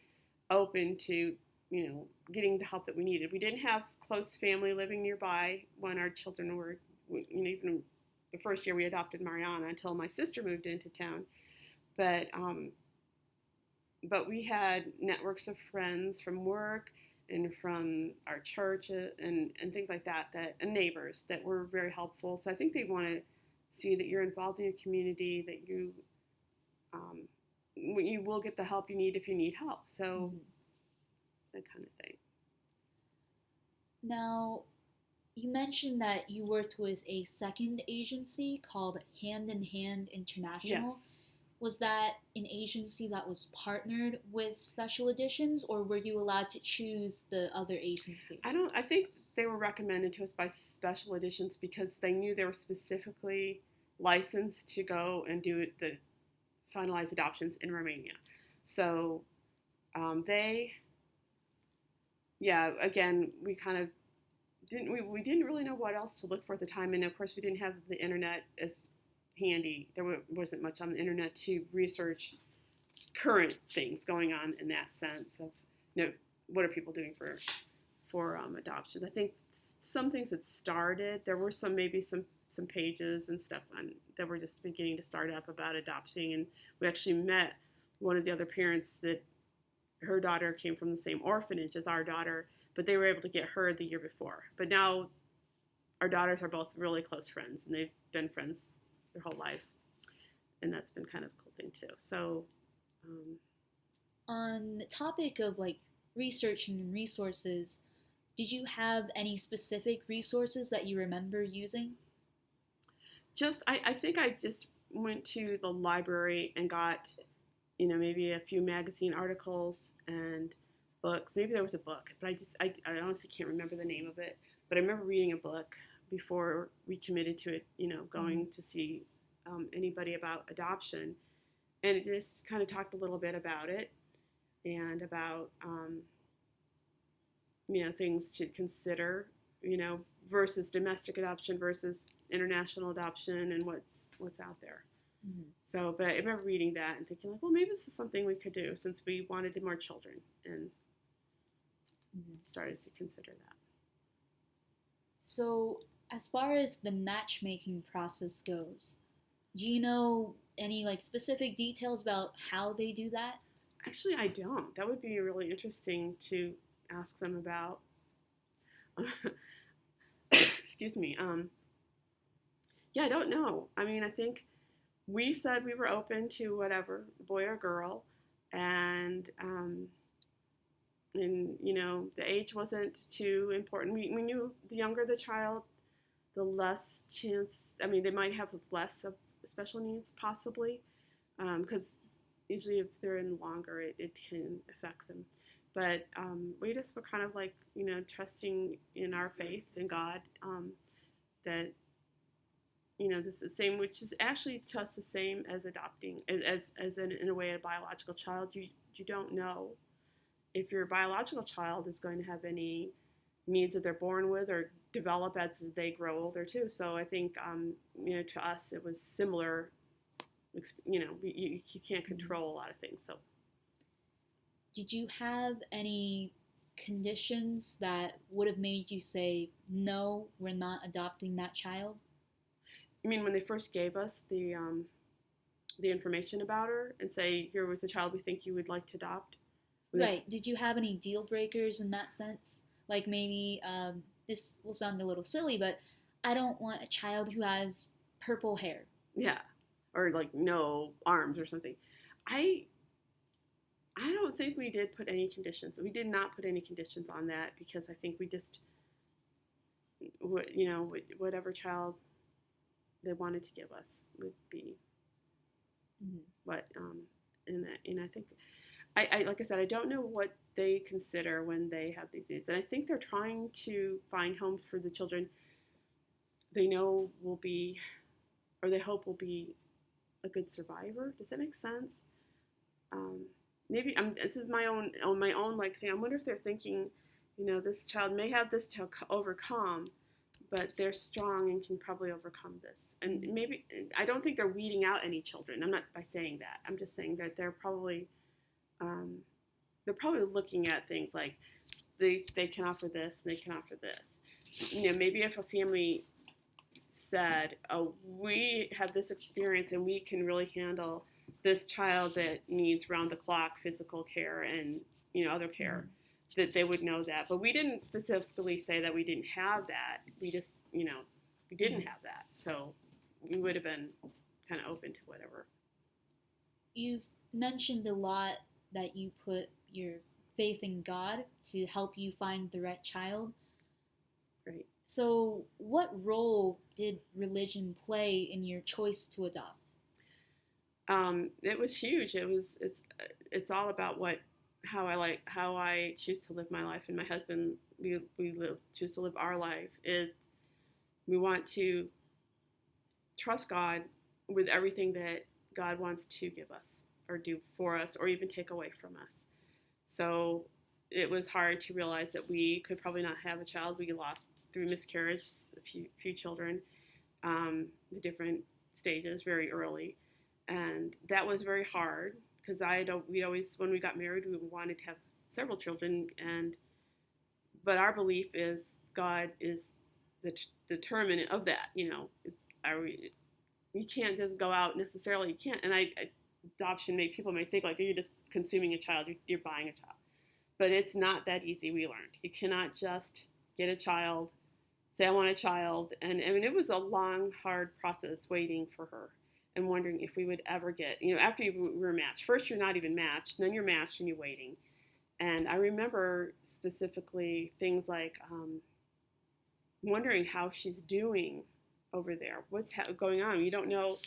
open to, you know, getting the help that we needed. We didn't have close family living nearby when our children were, you know, even the first year we adopted Mariana until my sister moved into town. But um, but we had networks of friends from work and from our church uh, and, and things like that that and neighbors that were very helpful. So I think they want to see that you're involved in your community, that you um, you will get the help you need if you need help. So Mhm. that kind of thing. Now, you mentioned that you worked with a second agency called Hand in Hand International. Yes. Was that an agency that was partnered with Special Additions, or were you allowed to choose the other agency? I don't. I think they were recommended to us by Special Additions because they knew they were specifically licensed to go and do the finalized adoptions in Romania. So um, they, yeah. Again, we kind of didn't. We, we didn't really know what else to look for at the time, and of course, we didn't have the internet as handy. There wasn't much on the internet to research current things going on in that sense of you know what are people doing for for um, adoptions. I think some things had started. There were some maybe some some pages and stuff on, that were just beginning to start up about adopting, and we actually met one of the other parents that her daughter came from the same orphanage as our daughter, but they were able to get her the year before. But now our daughters are both really close friends, and they've been friends their whole lives, and that's been kind of a cool thing too. So. Um, On the topic of like research and resources, did you have any specific resources that you remember using? just I, I think I just went to the library and got, you know, maybe a few magazine articles and books. Maybe there was a book, but I just I, I honestly can't remember the name of it. But I remember reading a book before we committed to it, you know, going to see um, anybody about adoption, and it just kind of talked a little bit about it and about um, you know things to consider, you know, versus domestic adoption versus international adoption and what's what's out there. So, but I remember reading that and thinking like, well, maybe this is something we could do since we wanted more children and Mhm. started to consider that. So, as far as the matchmaking process goes, do you know any like specific details about how they do that? Actually, I don't. That would be really interesting to ask them about. *laughs* Excuse me. Um, yeah, I don't know. I mean, I think we said we were open to whatever, boy or girl, and um, and you know the age wasn't too important. We we knew the younger the child, the less chance. I mean, they might have less of special needs possibly, because usually if they're in longer, it, it can affect them. But um, we just were kind of like, you know, trusting in our faith in God um, that, you know, this is the same, which is actually to us the same as adopting, as, as, as in, in a way, a biological child. You, you don't know if your biological child is going to have any needs that they're born with or develop as they grow older too. So I think, um, you know, to us it was similar you know, you, you can't control a lot of things. So Did you have any conditions that would have made you say, no, we're not adopting that child? I mean, when they first gave us the um, the information about her and say, here was a child we think you would like to adopt. Right. Did you have any deal breakers in that sense? Like maybe um, this will sound a little silly, but I don't want a child who has purple hair. Yeah, or like no arms or something. I I don't think we did put any conditions. We did not put any conditions on that because I think we just you know whatever child they wanted to give us would be Mhm. what um and that and I think I, I like I said I don't know what they consider when they have these needs and I think they're trying to find homes for the children they know will be or they hope will be a good survivor does that make sense um, maybe I'm, this is my own on my own like thing I wonder if they're thinking you know this child may have this to overcome but they're strong and can probably overcome this. And maybe I don't think they're weeding out any children. I'm not by saying that. I'm just saying that they're probably um, they're probably looking at things like they they can offer this and they can offer this. You know, maybe if a family said, "Oh, we have this experience and we can really handle this child that needs round the clock physical care and you know other care," mm-hmm. that they would know that. But we didn't specifically say that we didn't have that. We just you know we didn't mm-hmm. have that, so we would have been kind of open to whatever. You've mentioned a lot that you put your faith in God to help you find the right child. Right. So, what role did religion play in your choice to adopt? Um, it was huge. It was it's it's all about what how I like how I choose to live my life, and my husband we we live choose to live our life is we want to trust God with everything that God wants to give us or do for us or even take away from us. So it was hard to realize that we could probably not have a child. We lost through miscarriage a few, few children, um, the different stages very early, and that was very hard because I don't. We always when we got married we wanted to have several children, and but our belief is God is the t- determinant of that. You know, are we, you can't just go out necessarily. You can't, and I, I adoption may people may think like you're just consuming a child, you're, you're buying a child, but it's not that easy. We learned you cannot just get a child, say I want a child, and I mean it was a long, hard process waiting for her and wondering if we would ever get you know after you were matched. First you're not even matched, then you're matched and you're waiting. And I remember specifically things like um, wondering how she's doing over there. What's ha- going on? You don't know.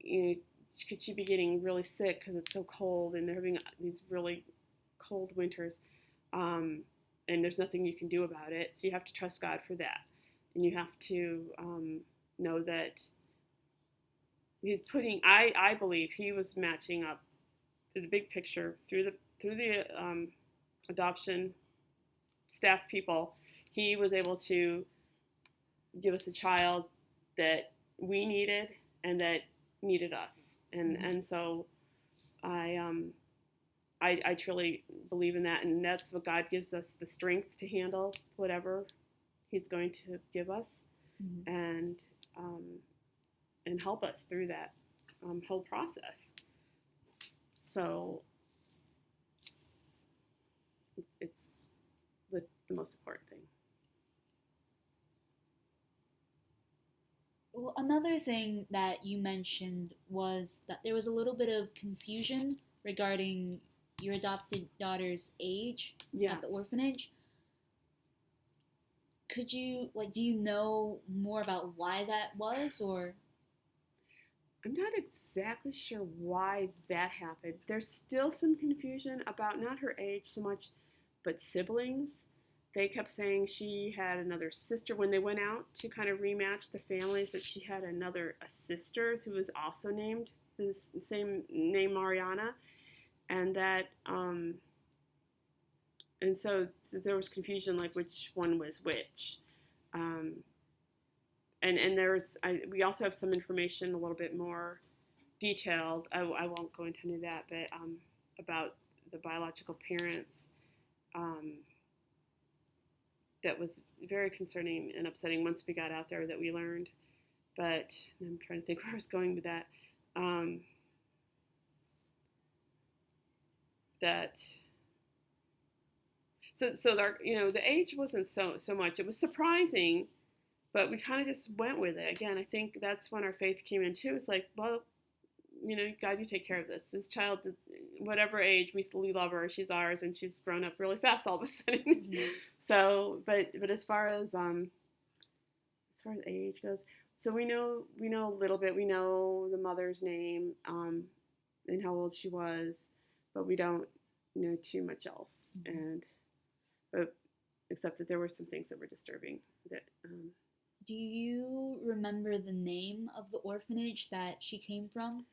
You know, could she be getting really sick because it's so cold and they're having these really cold winters um, and there's nothing you can do about it. So you have to trust god for that. And you have to um, know that he's putting i i believe he was matching up to the big picture through the through the um, adoption staff people. He was able to give us a child that we needed and that needed us and mm-hmm. and so I um I I truly believe in that, and that's what God gives us the strength to handle whatever He's going to give us, mm-hmm. and um, and help us through that um, whole process. So it's the, the most important thing. Well, another thing that you mentioned was that there was a little bit of confusion regarding your adopted daughter's age yes. at the orphanage. Could you like do you know more about why that was or I'm not exactly sure why that happened. There's still some confusion about not her age so much but siblings they kept saying she had another sister when they went out to kind of rematch the families that she had another a sister who was also named the same name Mariana and that um, and so, there was confusion like which one was which. Um, and and there's I, we also have some information a little bit more detailed. I, I won't go into any of that but um, about the biological parents. Um, that was very concerning and upsetting once we got out there that we learned. But I'm trying to think *laughs* where I was going with that. Um, that so so our, you know the age wasn't so so much. It was surprising, but we kind of just went with it. Again, I think that's when our faith came in too. It's like, well, you know, God, you take care of this. This child, whatever age, we still love her. She's ours, and she's grown up really fast all of a *laughs* sudden. Mm-hmm. so, but but as far as um, as far as age goes, so we know we know a little bit. We know the mother's name um, and how old she was, but we don't know too much else. Mm-hmm. And but except that there were some things that were disturbing. That um, do you remember the name of the orphanage that she came from?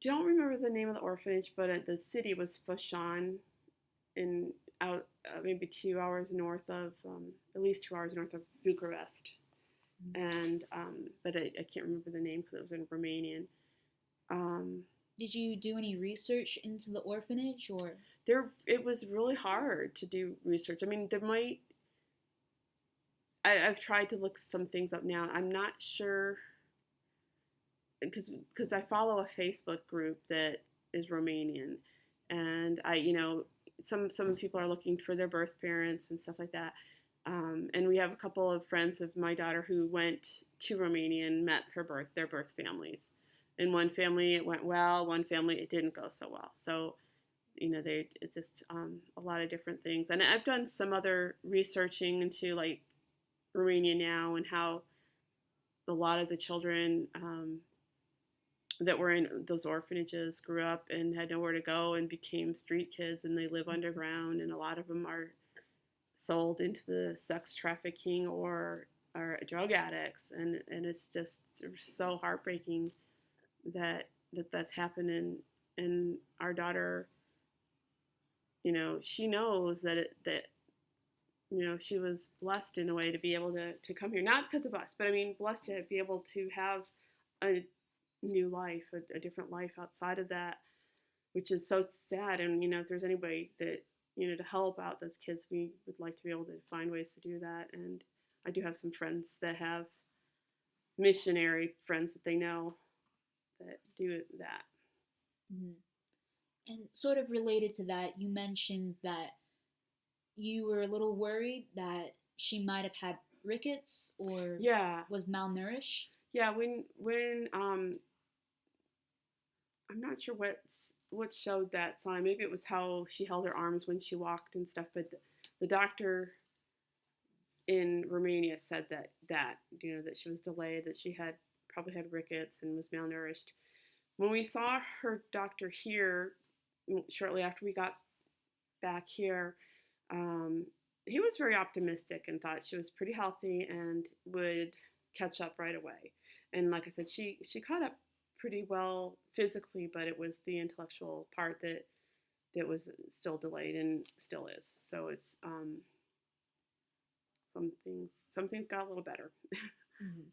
Don't remember the name of the orphanage, but uh, the city was Focșani, in out uh, maybe two hours north of, um, at least two hours north of Bucharest. Mm-hmm. And um, but I, I, can't remember the name because it was in Romanian. Um, did you do any research into the orphanage or? There, it was really hard to do research. I mean, there might. I, I've tried to look some things up now. I'm not sure because because I follow a Facebook group that is Romanian, and I you know some some people are looking for their birth parents and stuff like that. Um, and we have a couple of friends of my daughter who went to Romania and met her birth their birth families. In one family it went well, one family it didn't go so well. So you know they it's just um, a lot of different things. And I've done some other researching into like Romania now and how a lot of the children um, that were in uh, those orphanages grew up and had nowhere to go and became street kids and they live underground and a lot of them are sold into the sex trafficking or are drug addicts. And and it's just so heartbreaking that that that's happening. And our daughter you know she knows that it that you know she was blessed in a way to be able to to come here not because of us but i mean blessed to be able to have a new life, a, a different life outside of that, which is so sad. And you know, if there's anybody that you know to help out those kids, we would like to be able to find ways to do that. And I do have some friends that have missionary friends that they know that do that. Mm-hmm. And sort of related to that, you mentioned that you were a little worried that she might have had rickets or yeah was malnourished. Yeah, when when um I'm not sure what what showed that sign. Maybe it was how she held her arms when she walked and stuff. But the, the doctor in Romania said that that you know that she was delayed, that she had probably had rickets and was malnourished. When we saw her doctor here shortly after we got back here, um, he was very optimistic and thought she was pretty healthy and would catch up right away. And like I said, she she caught up pretty well physically, but it was the intellectual part that that was still delayed and still is. So it's um, some things some things got a little better. mm-hmm.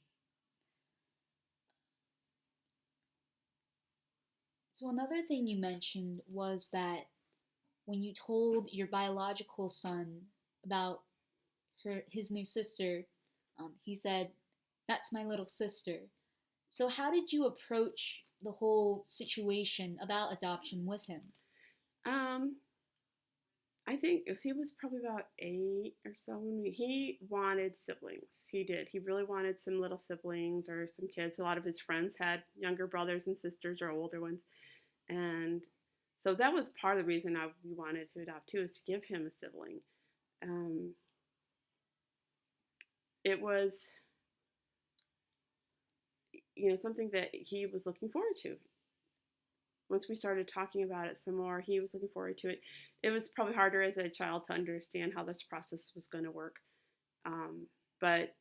So another thing you mentioned was that when you told your biological son about her his new sister, um, he said, "That's my little sister." So, how did you approach the whole situation about adoption with him? Um, I think he was probably about eight or so when we, he wanted siblings. He did. He really wanted some little siblings or some kids. A lot of his friends had younger brothers and sisters or older ones, and so that was part of the reason I, we wanted to adopt too, is to give him a sibling. Um, it was you know, something that he was looking forward to. Once we started talking about it some more, he was looking forward to it. It was probably harder as a child to understand how this process was going to work. Um, but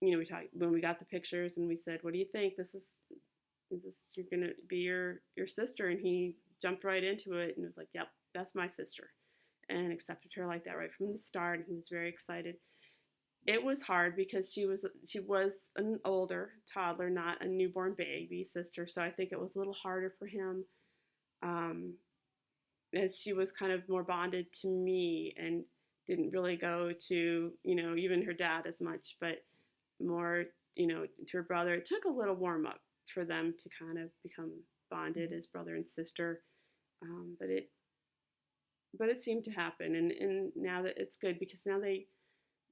you know, we talked when we got the pictures and we said, "What do you think? This is is this you're going to be your your sister?" And he jumped right into it and was like, "Yep, that's my sister," and accepted her like that right from the start. And he was very excited it was hard because she was she was an older toddler, not a newborn baby sister. So I think it was a little harder for him, um, as she was kind of more bonded to me and didn't really go to you know even her dad as much, but more you know to her brother. It took a little warm up for them to kind of become bonded as brother and sister, um, but it but it seemed to happen, and and now that it's good because now they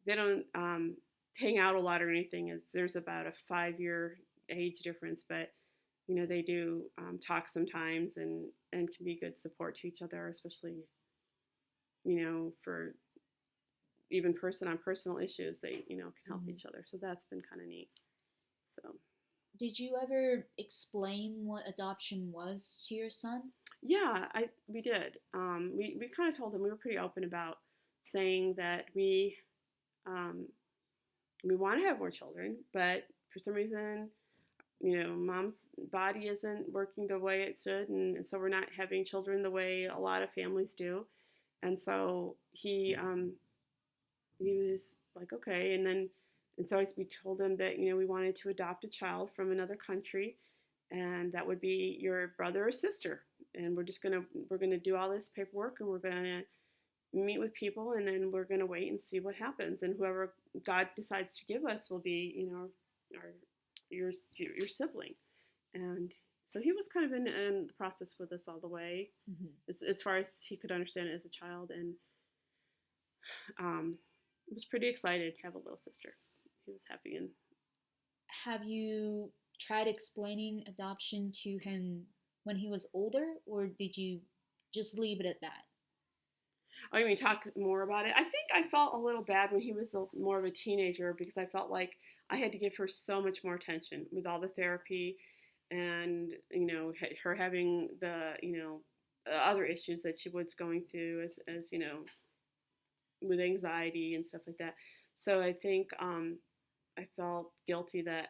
they don't um, hang out a lot or anything. As there's about a five year age difference, but you know they do um, talk sometimes and and can be good support to each other, especially you know for even person on personal issues. They you know can help mm-hmm. each other, so that's been kind of neat. So. Did you ever explain what adoption was to your son? Yeah, I we did. Um, we we kind of told him we were pretty open about saying that we um, we want to have more children, but for some reason, you know, mom's body isn't working the way it should, and, and so we're not having children the way a lot of families do. And so he um, he was like, okay, and then and so we told him that you know we wanted to adopt a child from another country, and that would be your brother or sister. And we're just gonna we're gonna do all this paperwork, and we're gonna meet with people, and then we're gonna wait and see what happens. And whoever God decides to give us will be, you know, our your your sibling. And so he was kind of in, in the process with us all the way, mm-hmm. as, as far as he could understand it as a child, and um, was pretty excited to have a little sister. He was happy and. Have you tried explaining adoption to him when he was older, or did you just leave it at that? Oh, mean talk more about it? I think I felt a little bad when he was a, more of a teenager because I felt like I had to give her so much more attention with all the therapy and, you know, her having the, you know, other issues that she was going through as, as you know, with anxiety and stuff like that. So I think um, I felt guilty that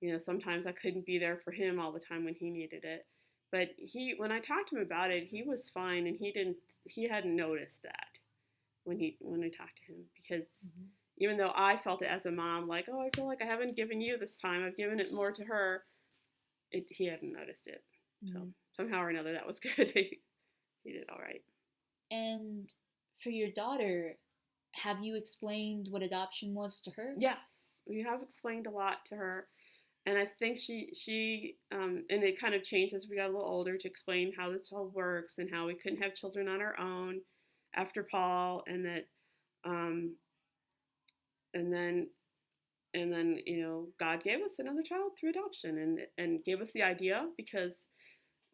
you know, sometimes I couldn't be there for him all the time when he needed it. But he, when I talked to him about it, he was fine, and he didn't, he hadn't noticed that when he when I talked to him because mm-hmm. even though I felt it as a mom, like, oh, I feel like I haven't given you this time, I've given it more to her. It, he hadn't noticed it. Mm-hmm. So somehow or another, that was *laughs* good. he, he did all right. And for your daughter, have you explained what adoption was to her? Yes, we have explained a lot to her and I think she she um, and it kind of changed as we got a little older to explain how this all works and how we couldn't have children on our own after Paul, and that um, and then and then you know God gave us another child through adoption and and gave us the idea because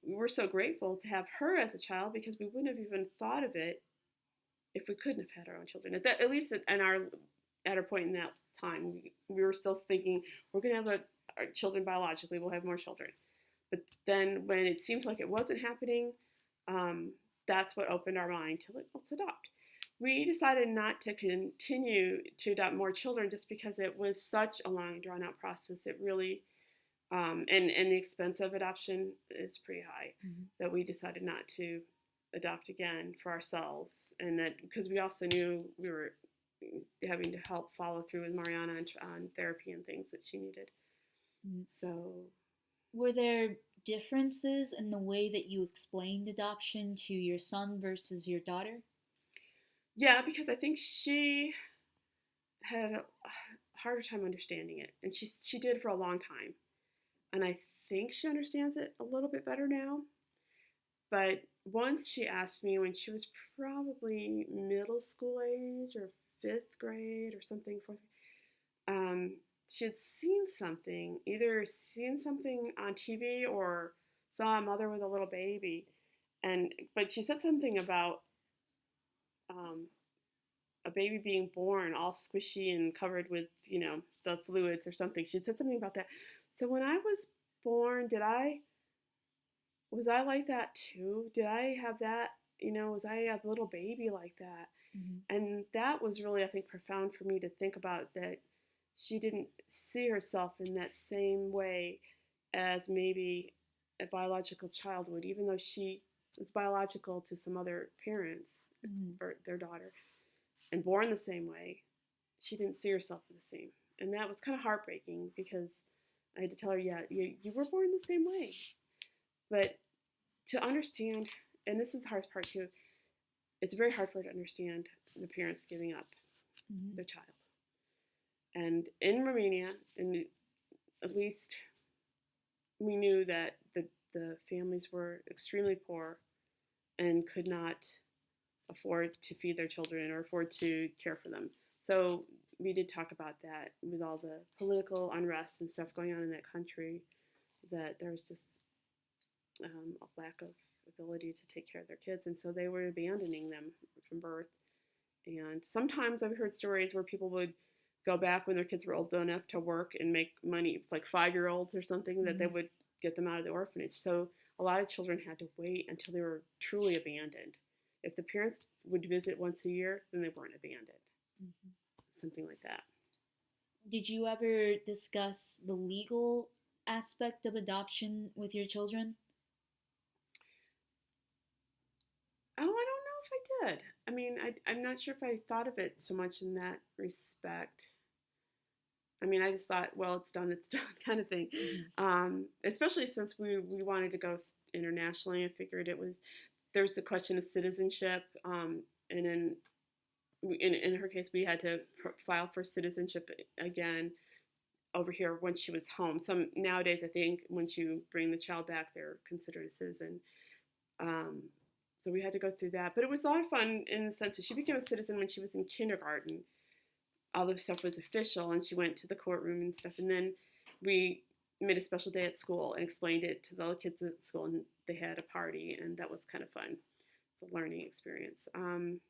we were so grateful to have her as a child because we wouldn't have even thought of it if we couldn't have had our own children. At that at least in our at our point in that time we, we were still thinking we're going to have a our children biologically, we'll have more children. But then when it seemed like it wasn't happening, um, that's what opened our mind to like, let's adopt. We decided not to continue to adopt more children just because it was such a long, drawn out process. It really, um, and, and the expense of adoption is pretty high, mm-hmm. that we decided not to adopt again for ourselves. And that because we also knew we were having to help follow through with Mariana on, on therapy and things that she needed. Mm, so, were there differences in the way that you explained adoption to your son versus your daughter? Yeah, because I think she had a *sighs* harder time understanding it, and she she did for a long time, and I think she understands it a little bit better now. But once she asked me when she was probably middle school age or fifth grade or something, fourth, um, she had seen something, either seen something on TV or saw a mother with a little baby, and but she said something about um, a baby being born all squishy and covered with you know the fluids or something. She said something about that. So when I was born, did I was I like that too? Did I have that? You know, was I a little baby like that? Mm-hmm. And that was really, I think, profound for me to think about that she didn't see herself in that same way as maybe a biological child would, even though she was biological to some other parents mm-hmm. or their daughter and born the same way. She didn't see herself the same. And that was kind of heartbreaking because I had to tell her, yeah, you, you were born the same way. But to understand, and this is the hardest part too, it's very hard for her to understand the parents giving up mm-hmm. their child. And in Romania, at least we knew that the, the families were extremely poor and could not afford to feed their children or afford to care for them. So we did talk about that with all the political unrest and stuff going on in that country, that there was just um, a lack of ability to take care of their kids. And so they were abandoning them from birth. And sometimes I've heard stories where people would go back when their kids were old enough to work and make money. It's like five year olds or something mm-hmm. that they mm-hmm. would get them out of the orphanage. So a lot of children had to wait until they were truly abandoned. If the parents would visit once a year, then they weren't abandoned. Mm-hmm. Something like that. Did you ever discuss the legal aspect of adoption with your children? Oh, I don't I did. I mean, I, I'm not sure if I thought of it so much in that respect. I mean, I just thought, well, it's done, it's *laughs* done, kind of thing. Mhm. Um, especially since we we wanted to go internationally, I figured it was there was the question of citizenship, um, and in in in her case, we had to pr- file for citizenship again over here once she was home. Some nowadays, I think, once you bring the child back, they're considered a citizen. Um, so we had to go through that, but it was a lot of fun in the sense that she became a citizen when she was in kindergarten. All the stuff was official, and she went to the courtroom and stuff. And then we made a special day at school and explained it to the kids at school, and they had a party, and that was kind of fun. It's a learning experience. Um,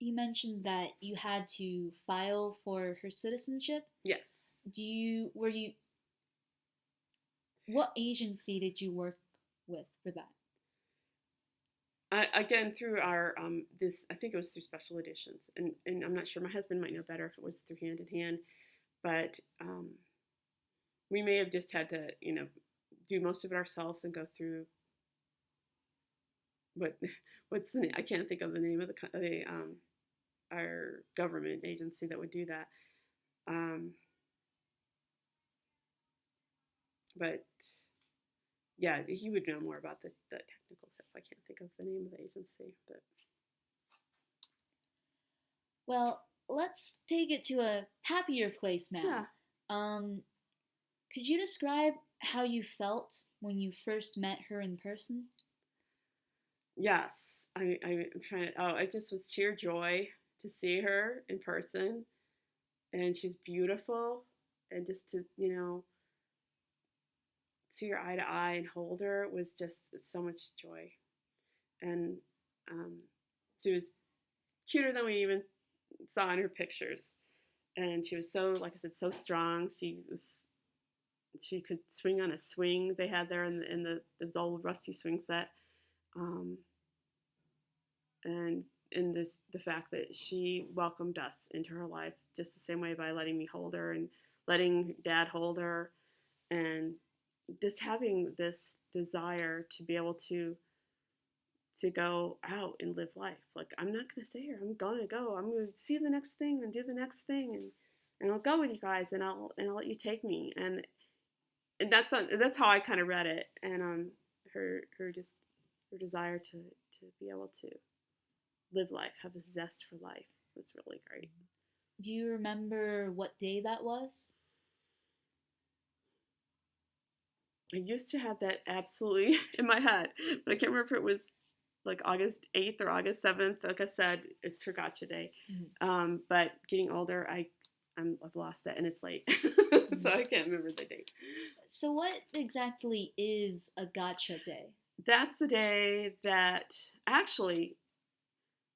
You mentioned that you had to file for her citizenship. yes. Do you were you what agency did you work with for that? Again, through our um, this, I think it was through Special Additions, and and I'm not sure. My husband might know better if it was through hand in hand, but um, we may have just had to, you know, do most of it ourselves and go through what *laughs* what's the name? I can't think of the name of the the um, our government agency that would do that. Um, but yeah, he would know more about the, the technical stuff. I can't think of the name of the agency, but Well, let's take it to a happier place now. yeah. Um, could you describe how you felt when you first met her in person? Yes, I, I'm trying to. Oh, it just was sheer joy to see her in person, and she's beautiful, and just to you know see her eye to eye and hold her was just so much joy, and um, she was cuter than we even saw in her pictures, and she was so, like I said, so strong. She was. She could swing on a swing they had there in the in the those old rusty swing set. Um, and in this the fact that she welcomed us into her life just the same way by letting me hold her and letting dad hold her and just having this desire to be able to to go out and live life like i'm not going to stay here i'm going to go i'm to see the next thing and do the next thing and and i'll go with you guys and i'll and i'll let you take me and and that's that's how i kind of read it and um her her just her desire to to be able to live life, have a zest for life was really great. Do you remember what day that was? I used to have that absolutely *laughs* in my head, but I can't remember if it was like August 8th or August 7th. Like I said, it's her gotcha day. Mhm. Um, but getting older, I, I'm, I've lost that and it's late. *laughs* so I can't remember the date. So, what exactly is a gotcha day? That's the day that actually,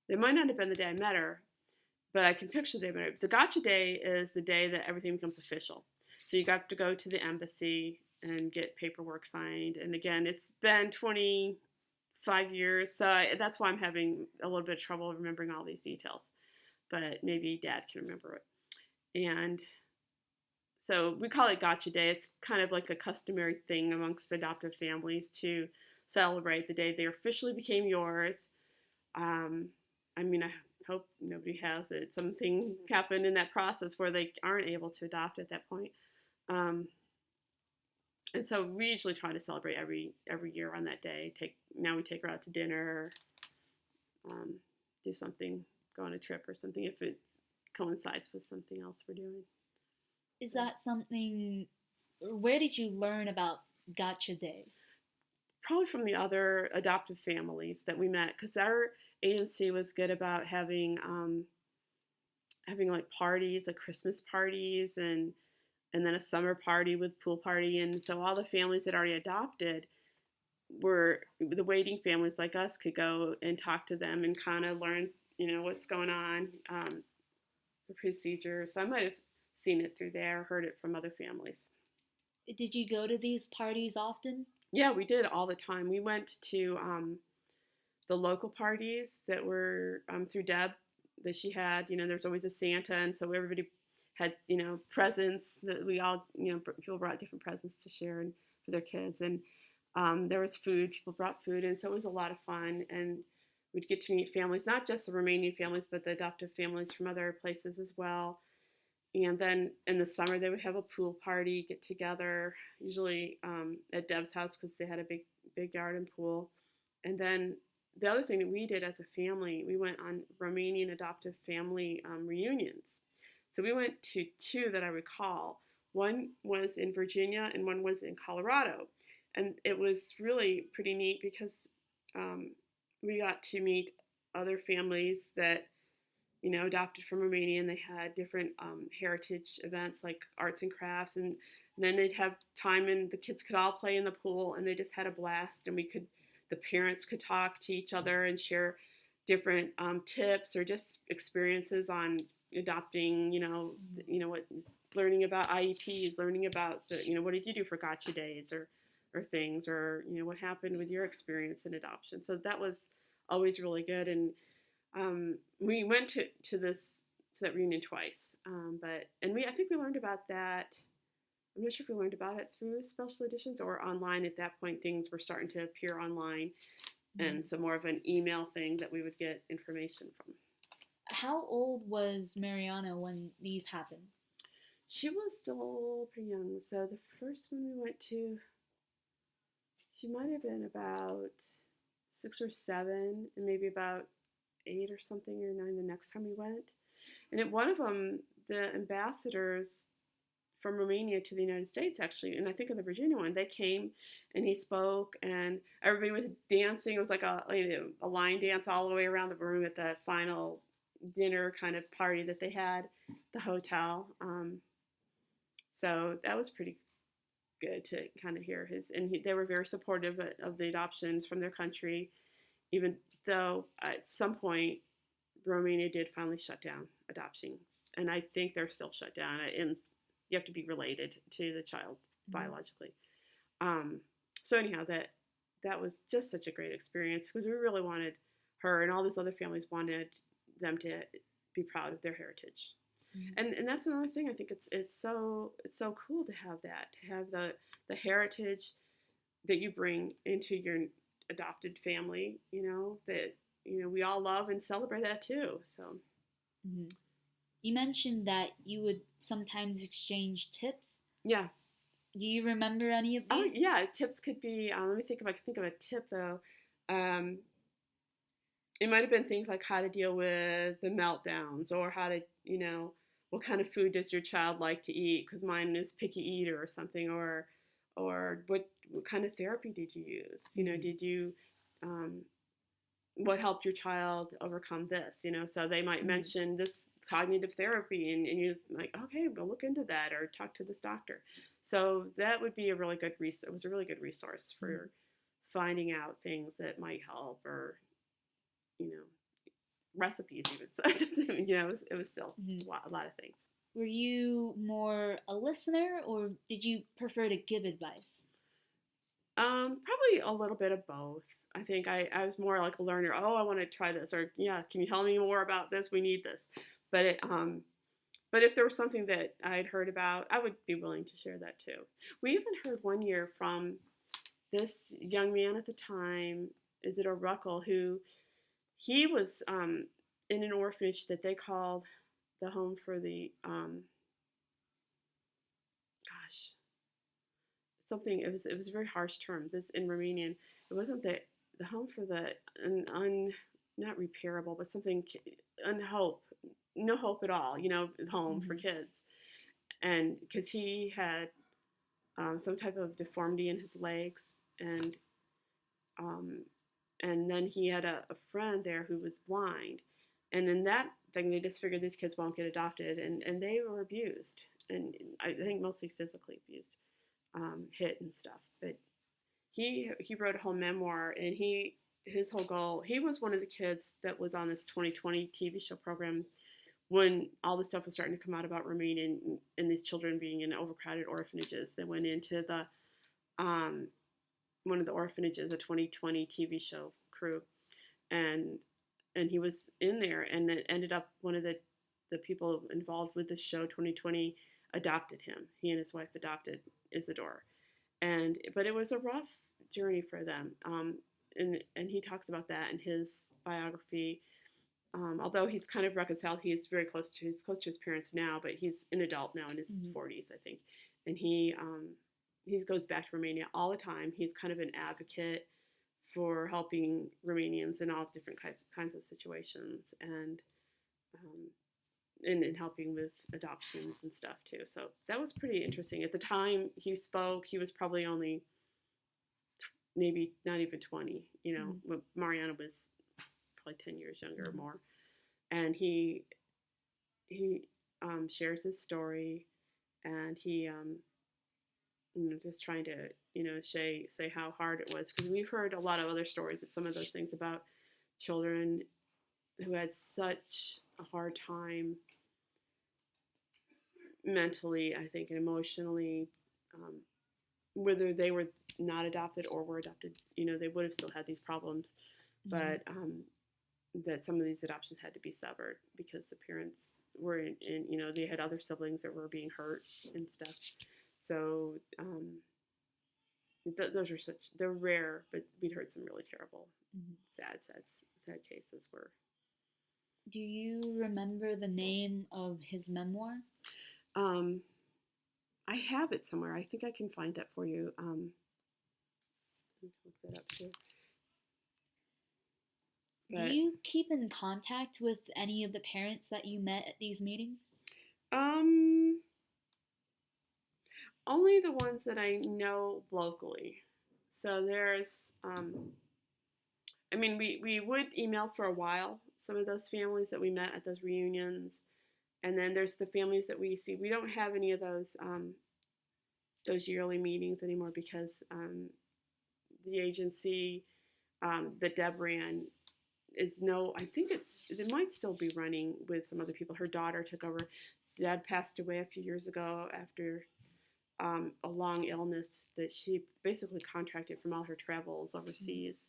it might not have been the day I met her, but I can picture the day I met her. The gotcha day is the day that everything becomes official. So you got to go to the embassy and get paperwork signed. And again, it's been 25 years, so I, that's why I'm having a little bit of trouble remembering all these details. But maybe Dad can remember it. And so we call it Gotcha Day. It's kind of like a customary thing amongst adoptive families to celebrate the day they officially became yours. Um, I mean, I hope nobody has it. Something happened in that process where they aren't able to adopt at that point. Um, and so we usually try to celebrate every every year on that day. Take now we take her out to dinner, um, do something, go on a trip or something if it coincides with something else we're doing. Is that something? Where did you learn about gotcha days? probably from the other adoptive families that we met because our agency was good about having um, having like parties like christmas parties and and then a summer party with pool party and so all the families that already adopted were the waiting families like us could go and talk to them and kind of learn you know what's going on um, the procedure so i might have seen it through there heard it from other families Did you go to these parties often? Yeah, we did all the time. We went to um, the local parties that were um, through Deb that she had. You know, there was always a Santa, and so everybody had you know presents that we all you know people brought different presents to share and for their kids, and um, there was food. People brought food, and so it was a lot of fun. And we'd get to meet families, not just the Romanian families, but the adoptive families from other places as well. and then in the summer they would have a pool party, get together, usually um, at Deb's house because they had a big big yard and pool. And then the other thing that we did as a family, we went on Romanian adoptive family um, reunions. So we went to two that I recall. One was in Virginia and one was in Colorado. And it was really pretty neat because um, we got to meet other families that, you know, adopted from Romania and they had different um, heritage events like arts and crafts. And then they'd have time and the kids could all play in the pool and they just had a blast and we could – the parents could talk to each other and share different um, tips or just experiences on adopting, you know, you know what, learning about IEPs, learning about the, you know, what did you do for gotcha days or, or things, or you know, what happened with your experience in adoption. So that was always really good, and um, we went to to this to that reunion twice, um, but and we I think we learned about that I'm not sure if we learned about it through Special Additions or online. At that point, things were starting to appear online, mm-hmm. and so more of an email thing that we would get information from. How old was Mariana when these happened? She was still pretty young. So the first one we went to, she might have been about six or seven, and maybe about eight or something or nine the next time we went. And at one of them, the ambassadors from Romania to the United States, actually. And I think in the Virginia one, they came and he spoke, and everybody was dancing. It was like a, you know, a line dance all the way around the room at the final dinner kind of party that they had the hotel. Um, so that was pretty good to kind of hear his, and he, they were very supportive of the adoptions from their country, even though at some point Romania did finally shut down adoptions, and I think they're still shut down And you have to be related to the child mm-hmm. biologically. Um, so anyhow, that that was just such a great experience because we really wanted her and all these other families wanted them to be proud of their heritage. Mm-hmm. And and that's another thing I think it's it's so it's so cool to have that to have the the heritage that you bring into your adopted family, you know, that you know we all love and celebrate that too. So mm-hmm. You mentioned that you would sometimes exchange tips. Yeah. Do you remember any of oh, these? Oh, yeah, tips could be. Um, let me think if I can think of a tip though. Um, it might have been things like how to deal with the meltdowns, or how to, you know, what kind of food does your child like to eat? Because mine is picky eater or something, or, or what what kind of therapy did you use? You know, mm-hmm. did you, um, what helped your child overcome this? You know, so they might mm-hmm. mention this cognitive therapy and, and you're like okay we'll look into that or talk to this doctor so that would be a really good resource it was a really good resource for mm-hmm. finding out things that might help or you know recipes even so *laughs* you know it was, it was still mm-hmm. a, lot, a lot of things were you more a listener or did you prefer to give advice um, probably a little bit of both I think I, I was more like a learner. Oh, I want to try this, or yeah, can you tell me more about this? We need this. But it, um, but if there was something that I'd heard about, I would be willing to share that too. We even heard one year from this young man at the time, Izidor Ruckel, who he was um, in an orphanage that they called the home for the um, gosh something it was it was a very harsh term this in Romanian it wasn't the the home for the un, un not repairable but something unhope no hope at all, you know, home mm-hmm. for kids. And because he had um, some type of deformity in his legs, and um, and then he had a, a, friend there who was blind, and in that thing they just figured these kids won't get adopted, and and they were abused, and I think mostly physically abused, um, hit and stuff. But he he wrote a whole memoir, and he his whole goal he was one of the kids that was on this 20/20 TV show program when all the stuff was starting to come out about Romania and, and these children being in overcrowded orphanages, they went into the um, one of the orphanages, a 20/20 TV show crew, and and he was in there, and it ended up one of the the people involved with the show 20/20 adopted him. He and his wife adopted Izidor, and but it was a rough journey for them. Um, and and he talks about that in his biography um, although he's kind of reconciled, he's very close to he's close to his parents now, but he's an adult now in his Mhm. 40s, I think, and he um, he goes back to Romania all the time. He's kind of an advocate for helping Romanians in all different kinds kinds of situations, and um, and, and helping with adoptions and stuff too. So that was pretty interesting. At the time he spoke, he was probably only tw- maybe not even 20. You know, Mhm. Mariana was probably 10 years younger or Mhm. more, and he he um, shares his story, and he um, you know just trying to you know say say how hard it was because we've heard a lot of other stories that some of those things about children who had such a hard time mentally, I think, and emotionally, um, whether they were not adopted or were adopted, you know, they would have still had these problems, but um, that some of these adoptions had to be severed because the parents were in, in, you know, they had other siblings that were being hurt and stuff. So um, th- those are such, they're rare, but we'd heard some really terrible, Mhm. sad, sad, sad cases where Do you remember the name of his memoir? Um, I have it somewhere. I think I can find that for you. Um, look that up too. But, Do you keep in contact with any of the parents that you met at these meetings? um, only the ones that I know locally. So there's, um, I mean, we, we would email for a while some of those families that we met at those reunions. And then there's the families that we see. We don't have any of those um, those yearly meetings anymore because um, the agency um, that Deb ran is no. I think it's it might still be running with some other people. Her daughter took over. Deb passed away a few years ago after um, a long illness that she basically contracted from all her travels overseas,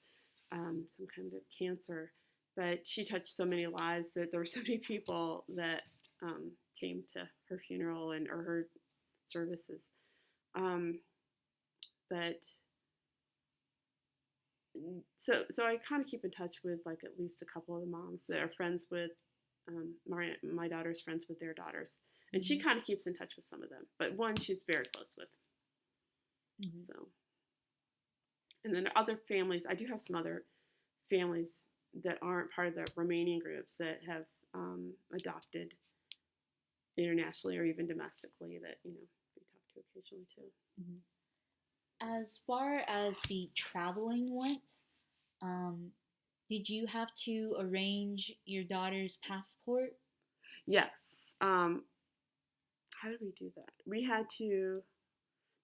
um, some kind of cancer. But she touched so many lives that there were *laughs* so many people that um, came to her funeral and or her services. Um, but so so I kind of keep in touch with like at least a couple of the moms that are friends with um, my my daughter's friends with their daughters, and she kind of keeps in touch with some of them. But one she's very close with. Mhm. So, and then other families. I do have some other families that aren't part of the Romanian groups that have um, adopted internationally or even domestically that you know we talk to occasionally too. As far as the traveling went, um, did you have to arrange your daughter's passport? Yes. Um, how did we do that? We had to.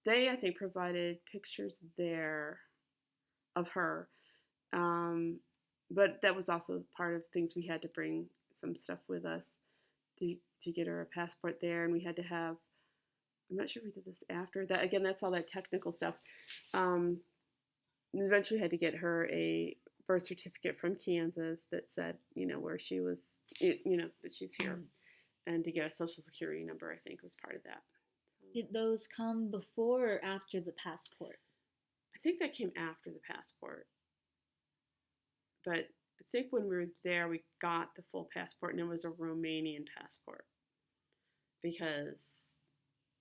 They, I think, provided pictures there of her, um, but that was also part of things we had to bring some stuff with us to to get her a passport there, and we had to have. I'm not sure if we did this after that. Again, that's all that technical stuff. Um, eventually, had to get her a birth certificate from Kansas that said, you know, where she was, you know, that she's here and to get a social security number, I think was part of that. Did those come before or after the passport? I think that came after the passport. But I think when we were there, we got the full passport, and it was a Romanian passport because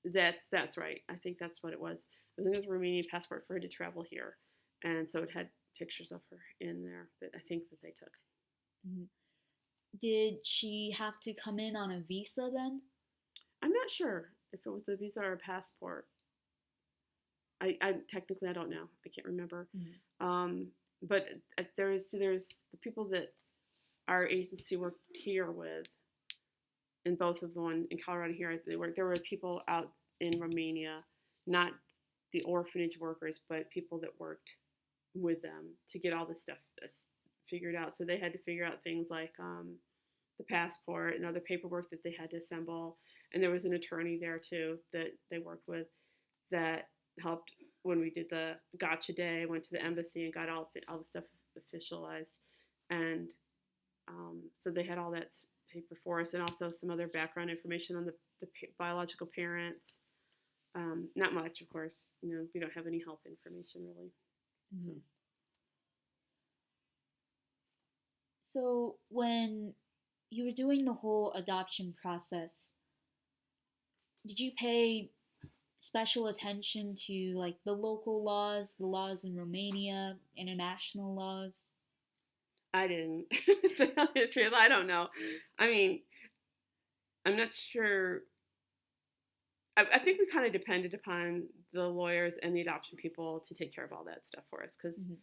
that's that's right. I think that's what it was. I think it was a Romanian passport for her to travel here, and so it had pictures of her in there that I think that they took. Mm-hmm. Did she have to come in on a visa then? I'm not sure if it was a visa or a passport. I, I technically I don't know. I can't remember. Mhm. Um, but uh, there's there's the people that our agency worked here with, in both of them in Colorado here. There were there were people out in Romania, not the orphanage workers, but people that worked with them to get all this stuff this figured out. So they had to figure out things like um, the passport and other paperwork that they had to assemble. And there was an attorney there too that they worked with that helped when we did the gotcha day. Went to the embassy and got all all the stuff officialized, and um, so they had all that paper for us, and also some other background information on the, the biological parents. Um, not much, of course. You know, we don't have any health information really. Mm-hmm. So when you were doing the whole adoption process, did you pay special attention to like the local laws, the laws in Romania, international laws? I didn't. *laughs* to tell you the truth, I don't know. I mean, I'm not sure. I, I think we kind of depended upon the lawyers and the adoption people to take care of all that stuff for us because Mhm.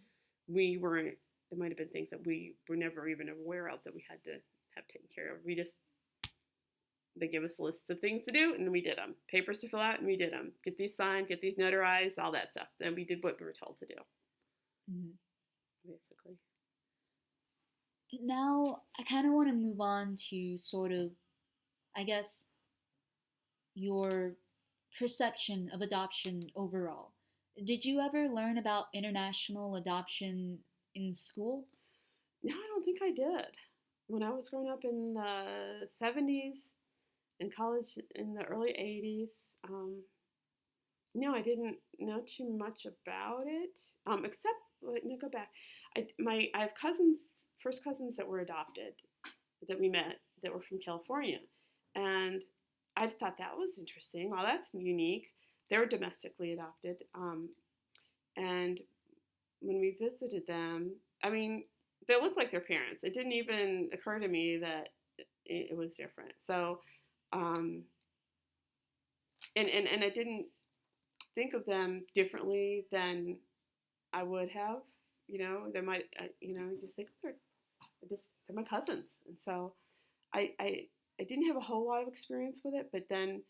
we weren't. There might have been things that we were never even aware of that we had to have taken care of. We just they give us lists of things to do and we did them. Papers to fill out and we did them. Get these signed, get these notarized, all that stuff. Then we did what we were told to do, Mhm. basically. Now, I kind of want to move on to sort of, I guess, your perception of adoption overall. Did you ever learn about international adoption in school? No, I don't think I did. When I was growing up in the 70s in college in the early 80s, um, no, I didn't know too much about it. Um, except, me go back. I, my, I have cousins, first cousins that were adopted that we met that were from California. And I just thought that was interesting. Well, that's unique. They were domestically adopted. Um, and when we visited them, I mean, they looked like their parents. It didn't even occur to me that it, it was different. So, um, and, and, and I didn't think of them differently than I would have. You know, they might, uh, you know, just think they're just they're my cousins, and so I, I I didn't have a whole lot of experience with it, but then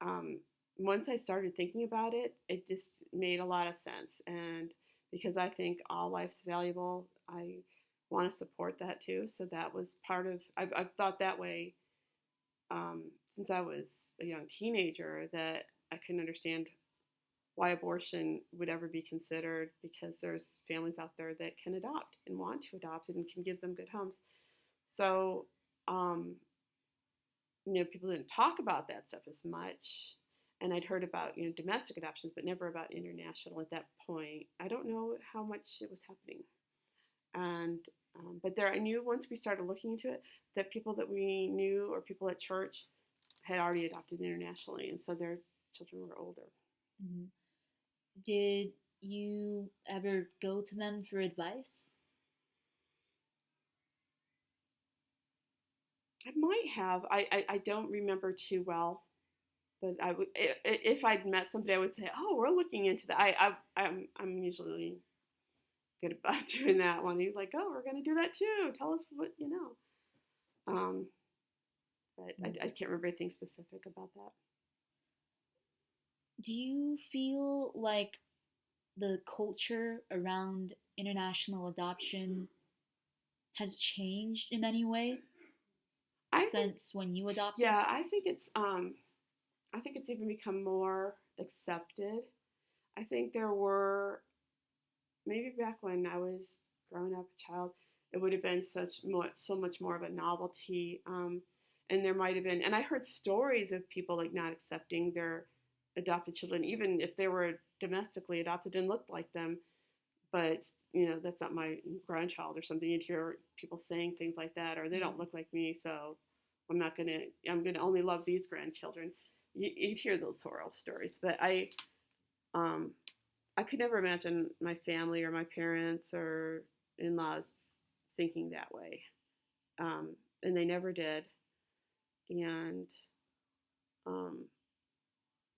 um, once I started thinking about it, it just made a lot of sense, and because I think all life's valuable, I want to support that too. So that was part of I've, I've thought that way um, since I was a young teenager that I can understand why abortion would ever be considered because there's families out there that can adopt and want to adopt and can give them good homes. So, um, you know, people didn't talk about that stuff as much. And I'd heard about, you know, domestic adoptions, but never about international at that point. I don't know how much it was happening. And, um, but there, I knew once we started looking into it that people that we knew or people at church had already adopted internationally. And so their children were older. Mhm. Did you ever go to them for advice? I might have. I, I, I don't remember too well, but I would if I'd met somebody, I would say, "Oh, we're looking into that." I, I I'm I'm usually good about *laughs* doing that one. He's like, "Oh, we're gonna do that too. Tell us what you know." Um, but I, I can't remember anything specific about that. Do you feel like the culture around international adoption has changed in any way I think, since when you adopted? yeah, I think it's um, I think it's even become more accepted. I think there were maybe back when I was growing up a child, it would have been such more, so much more of a novelty. Um, and there might have been, and I heard stories of people like not accepting their adopted children, even if they were domestically adopted and looked like them. But you know, that's not my grandchild or something. You'd hear people saying things like that, or they don't look like me, so I'm not gonna, I'm gonna only love these grandchildren. You, you'd hear those horror stories, but I, um, I could never imagine my family or my parents or in-laws thinking that way, um, and they never did. And, um,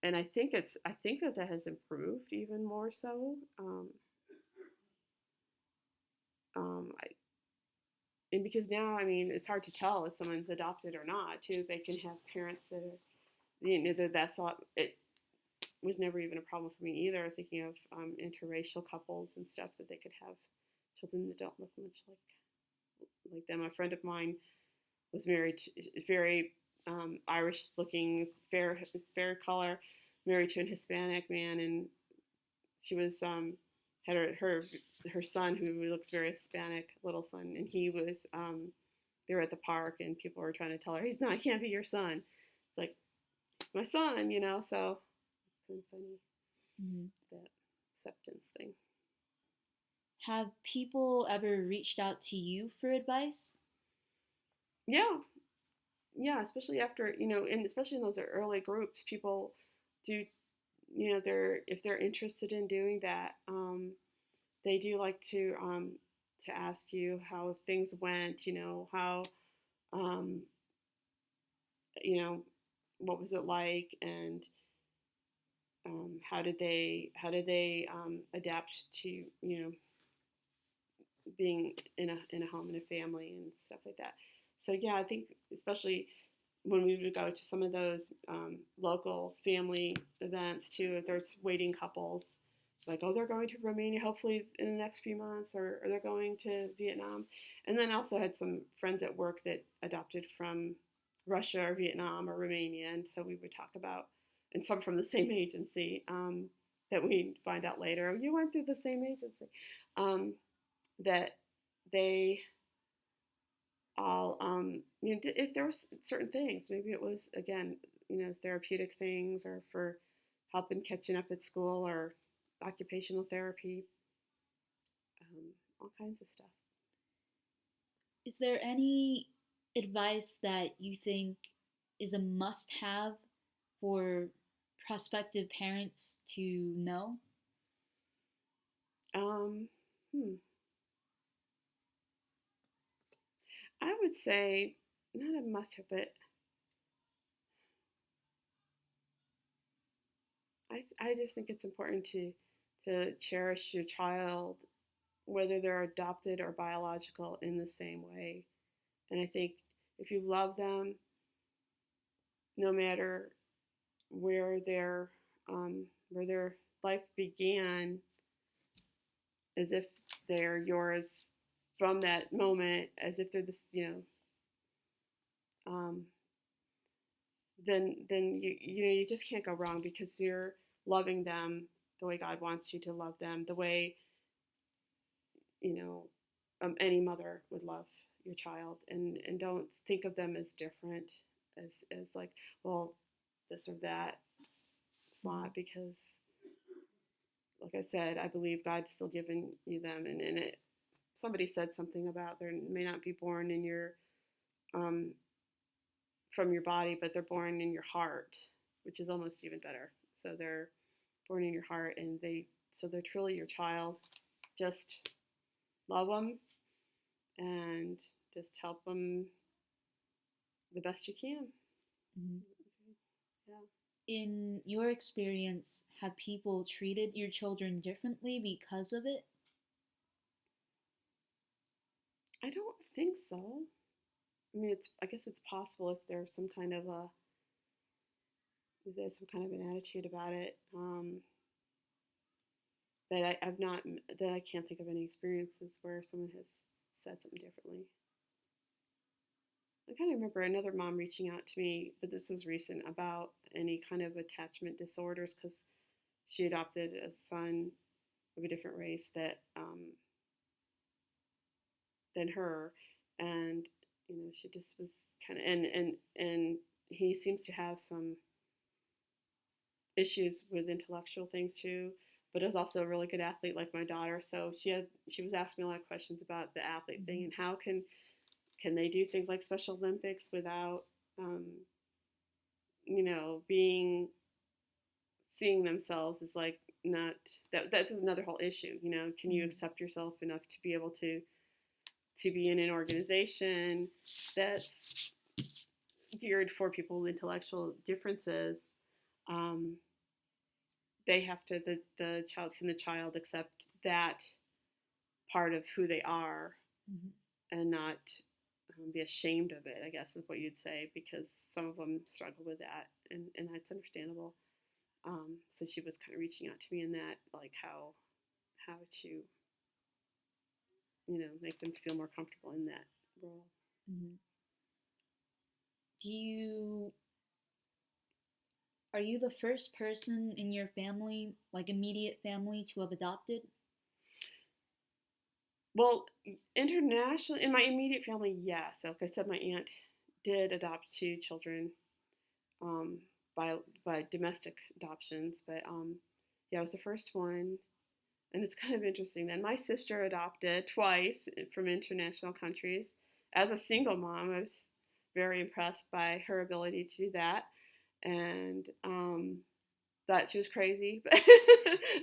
and I think it's I think that that has improved even more so. Um, um, I, and because now I mean it's hard to tell if someone's adopted or not too. They can have parents that are you know that that's not. It was never even a problem for me either. Thinking of um, interracial couples and stuff that they could have children that don't look much like like them. A friend of mine was married to very um, Irish-looking, fair fair color, married to an Hispanic man, and she was um, had her, her her son who looks very Hispanic, little son, and he was um, they were at the park, and people were trying to tell her he's not, he can't be your son. It's like it's my son, you know. So it's kind of funny Mhm. that acceptance thing. Have people ever reached out to you for advice? Yeah, yeah, especially after you know, and especially in those early groups, people do, you know, they're if they're interested in doing that, um, they do like to um, to ask you how things went, you know, how, um, you know, what was it like, and um, how did they how did they um, adapt to you know being in a in a home and a family and stuff like that. So yeah, I think especially when we would go to some of those um, local family events too, if there's waiting couples, like oh they're going to Romania hopefully in the next few months, or, or they're going to Vietnam, and then also had some friends at work that adopted from Russia or Vietnam or Romania, and so we would talk about, and some from the same *laughs* agency um, that we find out later, oh, you went through the same agency, um, that they all, um, you know, if there was certain things, maybe it was again, you know, therapeutic things or for helping catching up at school or occupational therapy, um, all kinds of stuff. Is there any advice that you think is a must have for prospective parents to know? Um, hmm. I would say not a must have, but I, I just think it's important to to cherish your child, whether they're adopted or biological, in the same way. And I think if you love them, no matter where their um, where their life began, as if they're yours from that moment, as if they're this, you know, um, then then you you know you just can't go wrong because you're loving them the way God wants you to love them, the way you know um, any mother would love your child, and and don't think of them as different, as as like well this or that. It's not because, like I said, I believe God's still giving you them, and in it somebody said something about they may not be born in your um, from your body, but they're born in your heart, which is almost even better. So they're born in your heart, and they so they're truly your child. Just love them and just help them the best you can. Mm-hmm. Yeah. In your experience, have people treated your children differently because of it? I don't think so. I mean, it's I guess it's possible if there's some kind of a there's some kind of an attitude about it. Um, but I, I've not that I can't think of any experiences where someone has said something differently. I kind of remember another mom reaching out to me, but this was recent about any kind of attachment disorders because she adopted a son of a different race that um, than her, and you know she just was kind of and and and he seems to have some issues with intellectual things too but is also a really good athlete like my daughter so she had she was asking me a lot of questions about the athlete thing and how can can they do things like special olympics without um, you know being seeing themselves as like not that that's another whole issue you know can you accept yourself enough to be able to to be in an organization that's geared for people with intellectual differences, um, they have to the, the child can the child accept that part of who they are mm-hmm. and not um, be ashamed of it i guess is what you'd say because some of them struggle with that and, and that's understandable um, so she was kind of reaching out to me in that like how how to you know, make them feel more comfortable in that role. Mm-hmm. Do you are you the first person in your family, like immediate family, to have adopted? Well, internationally, in my immediate family, yes. Like I said, my aunt did adopt two children um, by by domestic adoptions, but um, yeah, I was the first one. And it's *laughs* kind of interesting. Then my sister adopted twice from international countries. As a single mom, I was very impressed by her ability to do that, and um, thought she was crazy. *laughs*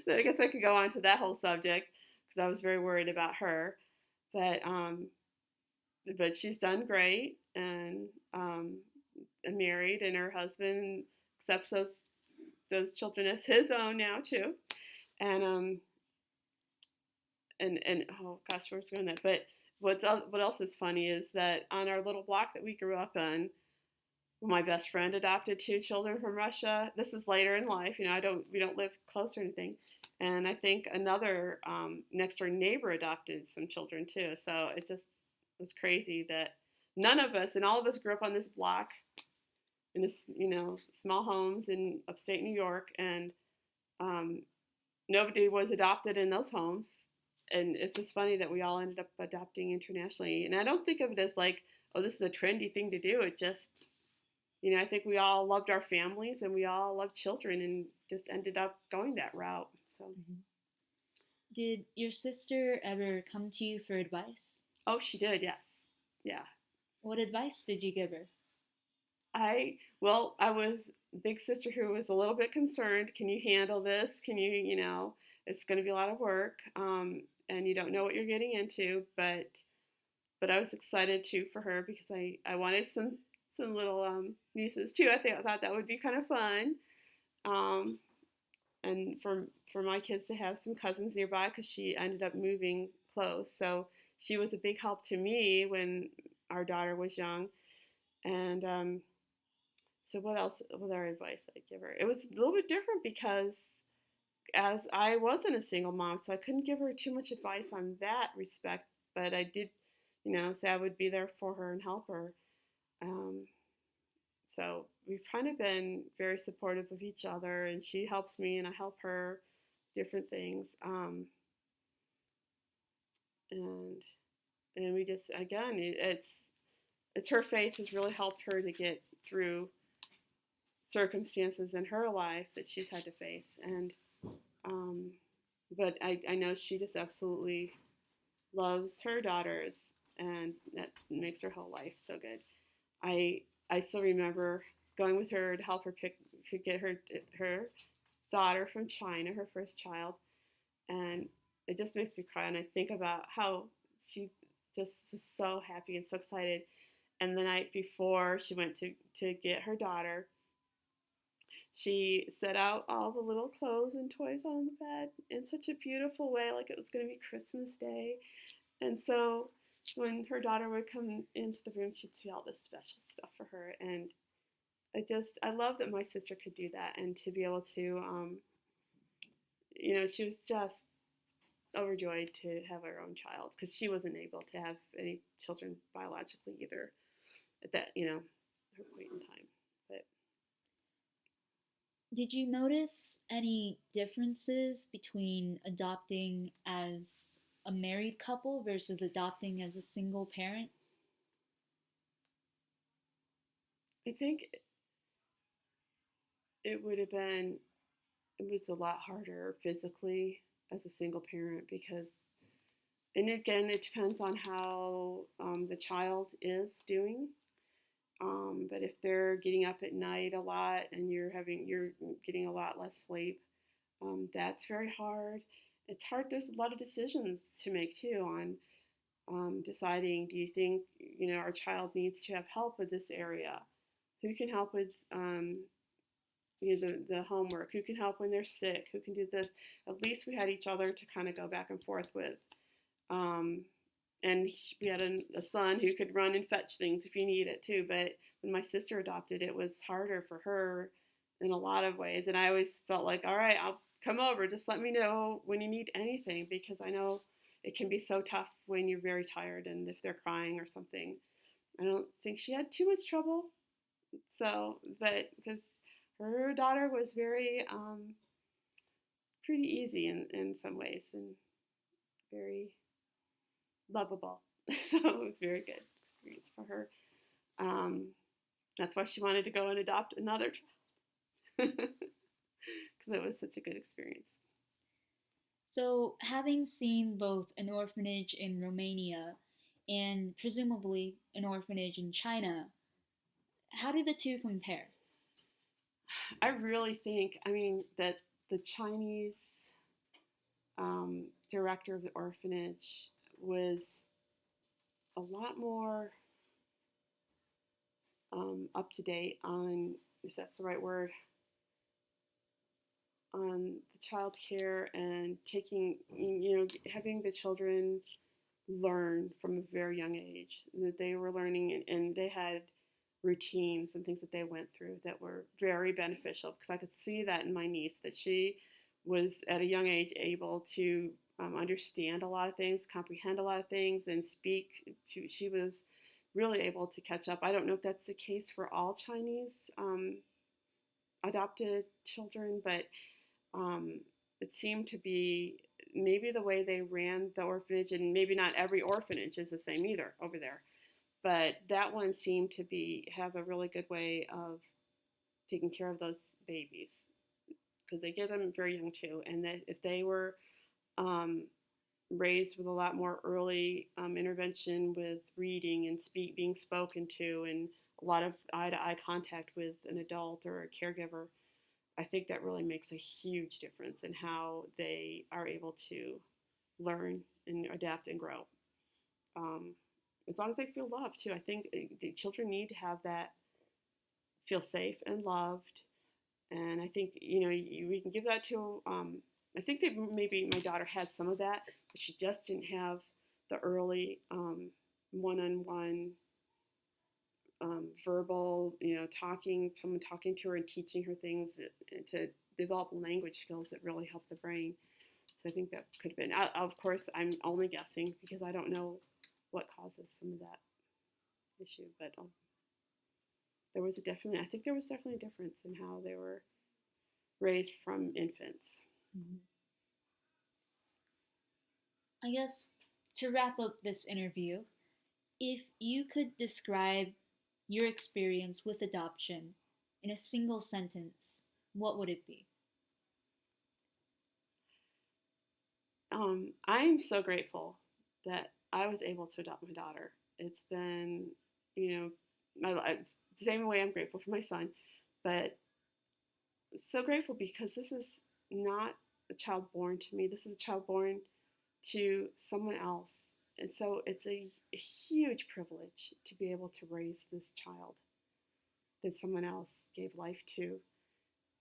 But I guess I could go on to that whole subject because I was very worried about her. But um, but she's done great and um, married, and her husband accepts those those children as his own now too. And um, and and oh gosh, where's going that? But what's what else is funny is that on our little block that we grew up in, my best friend adopted two children from Russia. This is later in life, you know. I don't we don't live close or anything, and I think another um, next door neighbor adopted some children too. So it just was crazy that none of us and all of us grew up on this block in this you know small homes in upstate New York, and um, nobody was adopted in those homes and it's just funny that we all ended up adopting internationally. And I don't think of it as like, oh, this is a trendy thing to do. It just, you know, I think we all loved our families and we all loved children and just ended up going that route. So, mm-hmm. did your sister ever come to you for advice? Oh, she did. Yes. Yeah. What advice did you give her? I well, I was big sister who was a little bit concerned. Can you handle this? Can you, you know, it's going to be a lot of work. Um, and you don't know what you're getting into. But but I was excited too for her because I, I wanted some some little um, nieces too. I think I thought that would be kind of fun, um, and for for my kids to have some cousins nearby because she ended up moving close. So she was a big help to me when our daughter was young, and um, so what else was our advice I'd give her? It was a little bit different because as I wasn't a single mom, so I couldn't give her too much advice on that respect. But I did, you know, say I would be there for her and help her. Um, so we've kind of been very supportive of each other, and she helps me, and I help her, different things. Um, and and we just again, it, it's it's her faith has really helped her to get through circumstances in her life that she's had to face, and um, but I, I know she just absolutely loves her daughters, and that makes her whole life so good. I I still remember going with her to help her pick to get her her daughter from China, her first child, and it just makes me cry. And I think about how she just was so happy and so excited. And the night before she went to to get her daughter, she set out all the little clothes and toys on the bed in such a beautiful way, like it was going to be Christmas Day. And so when her daughter would come into the room, she'd see all this special stuff for her. And I just, I love that my sister could do that and to be able to, um, you know, she was just overjoyed to have her own child because she wasn't able to have any children biologically either at that, you know, her point in time. but Did you notice any differences between adopting as a married couple versus adopting as a single parent? I think it would have been, it was a lot harder physically as a single parent because, and again, it depends on how um, the child is doing. Um, but if they're getting up at night a lot and you're having you're getting a lot less sleep, um, that's very hard. It's hard. There's a lot of decisions to make too on um, deciding. Do you think you know our child needs to have help with this area? Who can help with um, you know, the, the homework? Who can help when they're sick? Who can do this? At least we had each other to kind of go back and forth with. Um, and we had a, a, son who could run and fetch things if you need it too. But when my sister adopted, it was harder for her in a lot of ways. And I always felt like, all right, I'll come over. Just let me know when you need anything because I know it can be so tough when you're very tired and if they're crying or something. I don't think she had too much trouble. So, but because her daughter was very, um, pretty easy in, in some ways and very lovable. *laughs* so it was a very good experience for her. Um, that's why she wanted to go and adopt another child *laughs* because it was such a good experience. So, having seen both an orphanage in Romania and presumably an orphanage in China, how do the two compare? I really think, I mean, that the Chinese um, director of the orphanage was a lot more um, up to date on, if that's the right word, on the child care and taking, you know, having the children learn from a very young age that they were learning and, and they had routines and things that they went through that were very beneficial because I could see that in my niece that she was at a young age able to um, understand a lot of things, comprehend a lot of things, and speak. To, she was really able to catch up. I don't know if that's the case for all Chinese um, adopted children, but um, it seemed to be maybe the way they ran the orphanage, and maybe not every orphanage is the same either over there. But that one seemed to be have a really good way of taking care of those babies because they get them very young too, and that if they were um, raised with a lot more early um, intervention with reading and speak being spoken to, and a lot of eye to eye contact with an adult or a caregiver I think that really makes a huge difference in how they are able to learn and adapt and grow. Um, as long as they feel loved too. I think eh, the children need to have that feel safe and loved. And I think you know we can give that to. Um, I think that maybe my daughter had some of that, but she just didn't have the early um, one-on-one um, verbal, you know, talking, someone talking to her and teaching her things uh, to develop language skills that really help the brain. So I think that could have been. I, of course, I'm only guessing because I don't know what causes some of that issue, but um, there was a definitely. I think there was definitely a difference in how they were raised from infants. Mm-hmm. I guess to wrap up this interview, if you could describe your experience with adoption in a single sentence, what would it be? Um, I'm so grateful that I was able to adopt my daughter. It's been, you know, my same way I'm grateful for my son, but so grateful because this is not a child born to me. This is a child born to someone else and so it's a, a, huge privilege to be able to raise this child that someone else gave life to.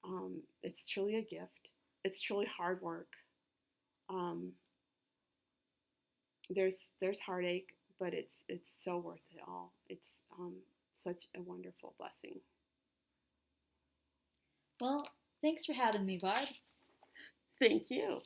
Um, it's truly a gift. It's truly hard work. Um, there's there's heartache, but it's it's so worth it all. It's um, such a wonderful blessing. Well, thanks for having me, Barb. Thank you.